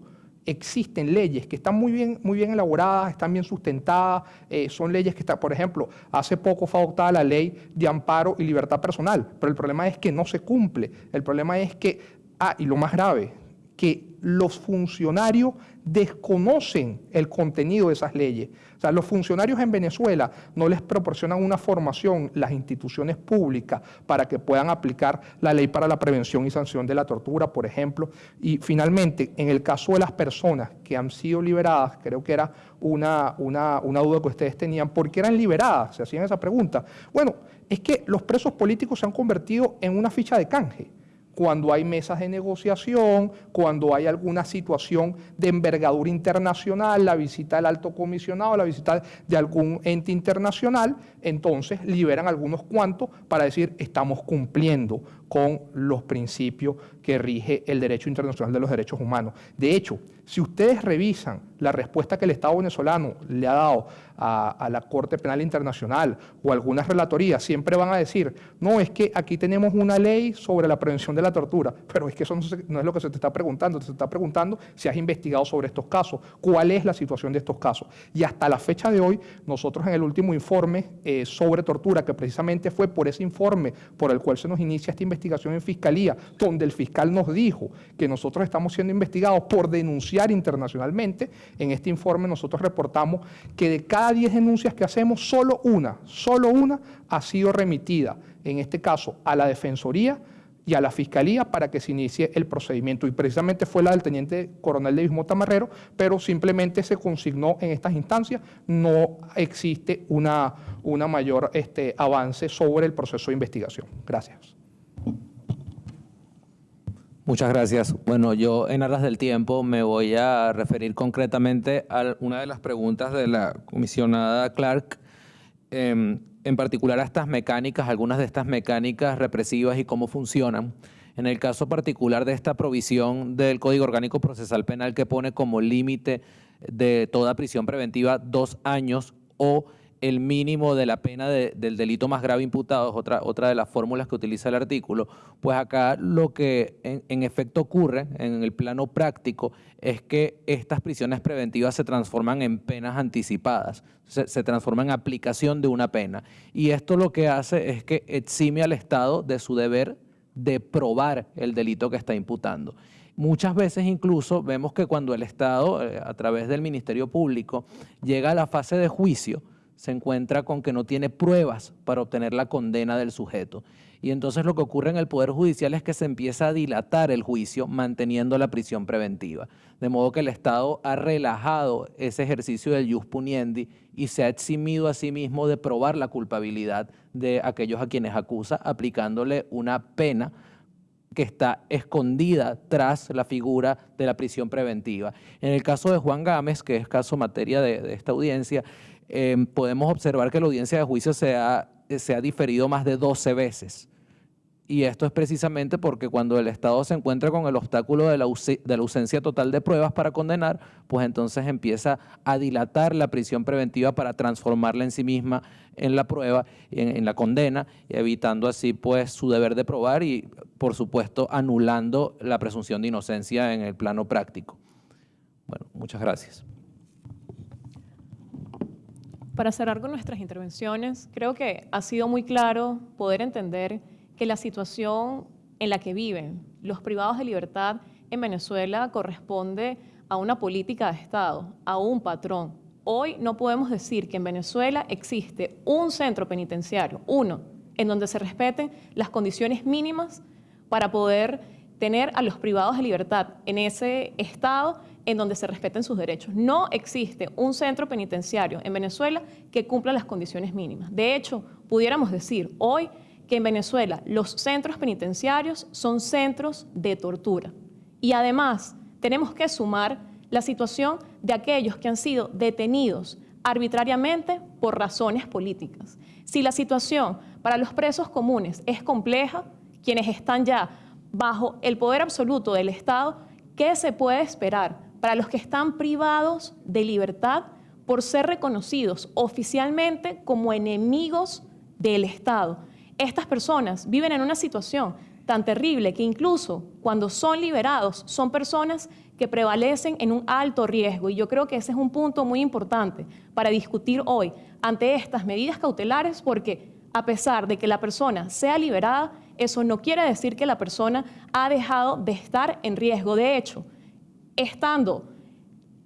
existen leyes que están muy bien, muy bien elaboradas, están bien sustentadas, son leyes que están, por ejemplo, hace poco fue adoptada la ley de amparo y libertad personal, pero el problema es que no se cumple, el problema es que, ah, y lo más grave, que los funcionarios desconocen el contenido de esas leyes. O sea, los funcionarios en Venezuela no les proporcionan una formación las instituciones públicas para que puedan aplicar la ley para la prevención y sanción de la tortura, por ejemplo. Y finalmente, en el caso de las personas que han sido liberadas, creo que era una, una, duda que ustedes tenían, ¿por qué eran liberadas? Se hacían esa pregunta. Bueno, es que los presos políticos se han convertido en una ficha de canje cuando hay mesas de negociación, cuando hay alguna situación de envergadura internacional, la visita del alto comisionado, la visita de algún ente internacional, entonces liberan algunos cuantos para decir estamos cumpliendo con los principios que rige el derecho internacional de los derechos humanos. De hecho, si ustedes revisan la respuesta que el Estado venezolano le ha dado a, la Corte Penal Internacional o algunas relatorías, siempre van a decir, no, es que aquí tenemos una ley sobre la prevención de la tortura, pero es que eso no, es lo que se te está preguntando, se está preguntando si has investigado sobre estos casos, cuál es la situación de estos casos. Y hasta la fecha de hoy, nosotros en el último informe eh, sobre tortura, que precisamente fue por ese informe por el cual se nos inicia esta investigación en Fiscalía, donde el fiscal nos dijo que nosotros estamos siendo investigados por denunciar internacionalmente. En este informe nosotros reportamos que de cada 10 denuncias que hacemos, solo una, solo una ha sido remitida, en este caso a la Defensoría y a la Fiscalía para que se inicie el procedimiento. Y precisamente fue la del Teniente Coronel de Bismota Marrero, pero simplemente se consignó en estas instancias, no existe una, una mayor este, avance sobre el proceso de investigación. Gracias. Muchas gracias. Bueno, yo en aras del tiempo me voy a referir concretamente a una de las preguntas de la comisionada Clark, em, en particular a estas mecánicas, algunas de estas mecánicas represivas y cómo funcionan. En el caso particular de esta provisión del Código Orgánico Procesal Penal que pone como límite de toda prisión preventiva dos años o el mínimo de la pena del delito más grave imputado, es otra, otra de las fórmulas que utiliza el artículo, pues acá lo que en, efecto ocurre en el plano práctico es que estas prisiones preventivas se transforman en penas anticipadas, se, se transforman en aplicación de una pena. Y esto lo que hace es que exime al Estado de su deber de probar el delito que está imputando. Muchas veces incluso vemos que cuando el Estado, eh, a través del Ministerio Público, llega a la fase de juicio, se encuentra con que no tiene pruebas para obtener la condena del sujeto. Y entonces lo que ocurre en el Poder Judicial es que se empieza a dilatar el juicio manteniendo la prisión preventiva. De modo que el Estado ha relajado ese ejercicio del jus puniendi y se ha eximido a sí mismo de probar la culpabilidad de aquellos a quienes acusa, aplicándole una pena que está escondida tras la figura de la prisión preventiva. En el caso de Juan Gámez, que es caso materia de, de esta audiencia, Em, podemos observar que la audiencia de juicio se ha, se ha diferido más de 12 veces. Y esto es precisamente porque cuando el Estado se encuentra con el obstáculo de la, de la, ausencia total de pruebas para condenar, pues entonces empieza a dilatar la prisión preventiva para transformarla en sí misma en la prueba, en, en la condena, evitando así pues su deber de probar y por supuesto anulando la presunción de inocencia en el plano práctico. Bueno, muchas gracias. Para cerrar con nuestras intervenciones, creo que ha sido muy claro poder entender que la situación en la que viven los privados de libertad en Venezuela corresponde a una política de Estado, a un patrón. Hoy no podemos decir que en Venezuela existe un centro penitenciario, uno, en donde se respeten las condiciones mínimas para poder tener a los privados de libertad en ese Estado en donde se respeten sus derechos. No existe un centro penitenciario en Venezuela que cumpla las condiciones mínimas. De hecho, pudiéramos decir hoy que en Venezuela los centros penitenciarios son centros de tortura. Y además tenemos que sumar la situación de aquellos que han sido detenidos arbitrariamente por razones políticas. Si la situación para los presos comunes es compleja, quienes están ya bajo el poder absoluto del Estado, ¿qué se puede esperar para los que están privados de libertad por ser reconocidos oficialmente como enemigos del Estado. Estas personas viven en una situación tan terrible que incluso cuando son liberados son personas que prevalecen en un alto riesgo. Y yo creo que ese es un punto muy importante para discutir hoy ante estas medidas cautelares porque a pesar de que la persona sea liberada, eso no quiere decir que la persona ha dejado de estar en riesgo. De hecho, estando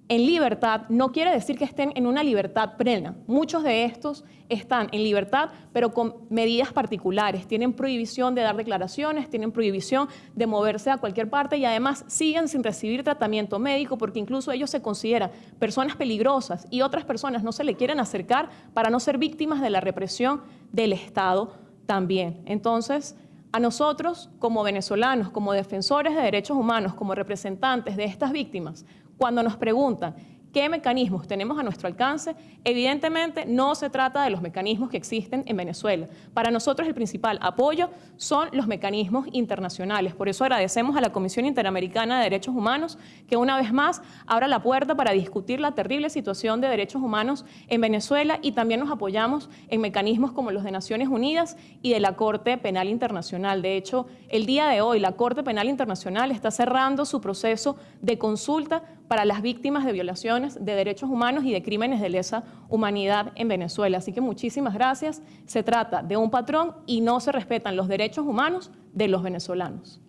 en libertad no quiere decir que estén en una libertad plena. Muchos de estos están en libertad, pero con medidas particulares. Tienen prohibición de dar declaraciones, tienen prohibición de moverse a cualquier parte y además siguen sin recibir tratamiento médico porque incluso ellos se consideran personas peligrosas y otras personas no se le quieren acercar para no ser víctimas de la represión del Estado también. Entonces, a nosotros como venezolanos, como defensores de derechos humanos, como representantes de estas víctimas, cuando nos preguntan ¿Qué mecanismos tenemos a nuestro alcance? Evidentemente no se trata de los mecanismos que existen en Venezuela. Para nosotros el principal apoyo son los mecanismos internacionales. Por eso agradecemos a la Comisión Interamericana de Derechos Humanos que una vez más abra la puerta para discutir la terrible situación de derechos humanos en Venezuela y también nos apoyamos en mecanismos como los de Naciones Unidas y de la Corte Penal Internacional. De hecho, el día de hoy la Corte Penal Internacional está cerrando su proceso de consulta para las víctimas de violaciones de derechos humanos y de crímenes de lesa humanidad en Venezuela. Así que muchísimas gracias. Se trata de un patrón y no se respetan los derechos humanos de los venezolanos.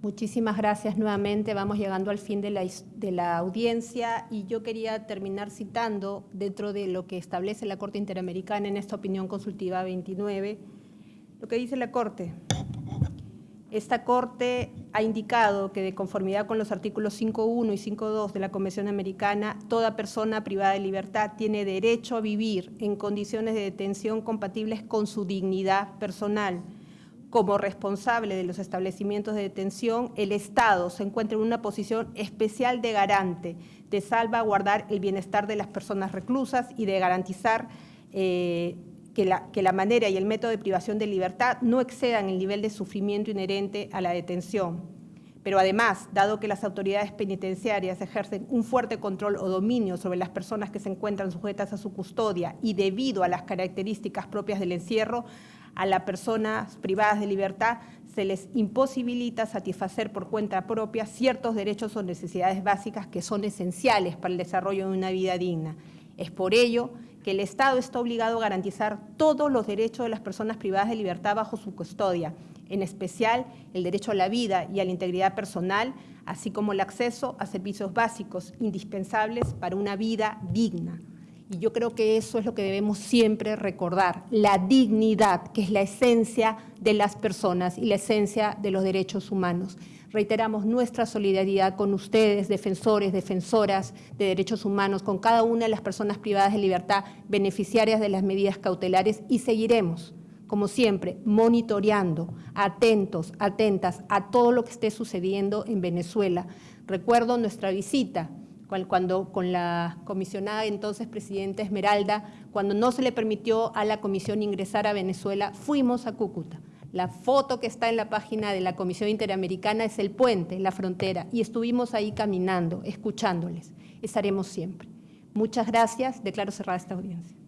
Muchísimas gracias nuevamente. Vamos llegando al fin de la, audiencia y yo quería terminar citando dentro de lo que establece la Corte Interamericana en esta opinión consultiva 29, lo que dice la Corte. Esta Corte ha indicado que de conformidad con los artículos 5.1 y 5.2 de la Convención Americana, toda persona privada de libertad tiene derecho a vivir en condiciones de detención compatibles con su dignidad personal. Como responsable de los establecimientos de detención, el Estado se encuentra en una posición especial de garante de salvaguardar el bienestar de las personas reclusas y de garantizar eh, que la, manera y el método de privación de libertad no excedan el nivel de sufrimiento inherente a la detención. Pero además, dado que las autoridades penitenciarias ejercen un fuerte control o dominio sobre las personas que se encuentran sujetas a su custodia y debido a las características propias del encierro, a las personas privadas de libertad se les imposibilita satisfacer por cuenta propia ciertos derechos o necesidades básicas que son esenciales para el desarrollo de una vida digna. Es por ello que el Estado está obligado a garantizar todos los derechos de las personas privadas de libertad bajo su custodia, en especial el derecho a la vida y a la integridad personal, así como el acceso a servicios básicos indispensables para una vida digna. Y yo creo que eso es lo que debemos siempre recordar, la dignidad, que es la esencia de las personas y la esencia de los derechos humanos. Reiteramos nuestra solidaridad con ustedes, defensores, defensoras de derechos humanos, con cada una de las personas privadas de libertad, beneficiarias de las medidas cautelares y seguiremos, como siempre, monitoreando, atentos, atentas a todo lo que esté sucediendo en Venezuela. Recuerdo nuestra visita cuando con la comisionada entonces presidenta Esmeralda, cuando no se le permitió a la comisión ingresar a Venezuela, fuimos a Cúcuta la foto que está en la página de la Comisión Interamericana es el puente, la frontera, y estuvimos ahí caminando, escuchándoles. Estaremos siempre. Muchas gracias. Declaro cerrada esta audiencia.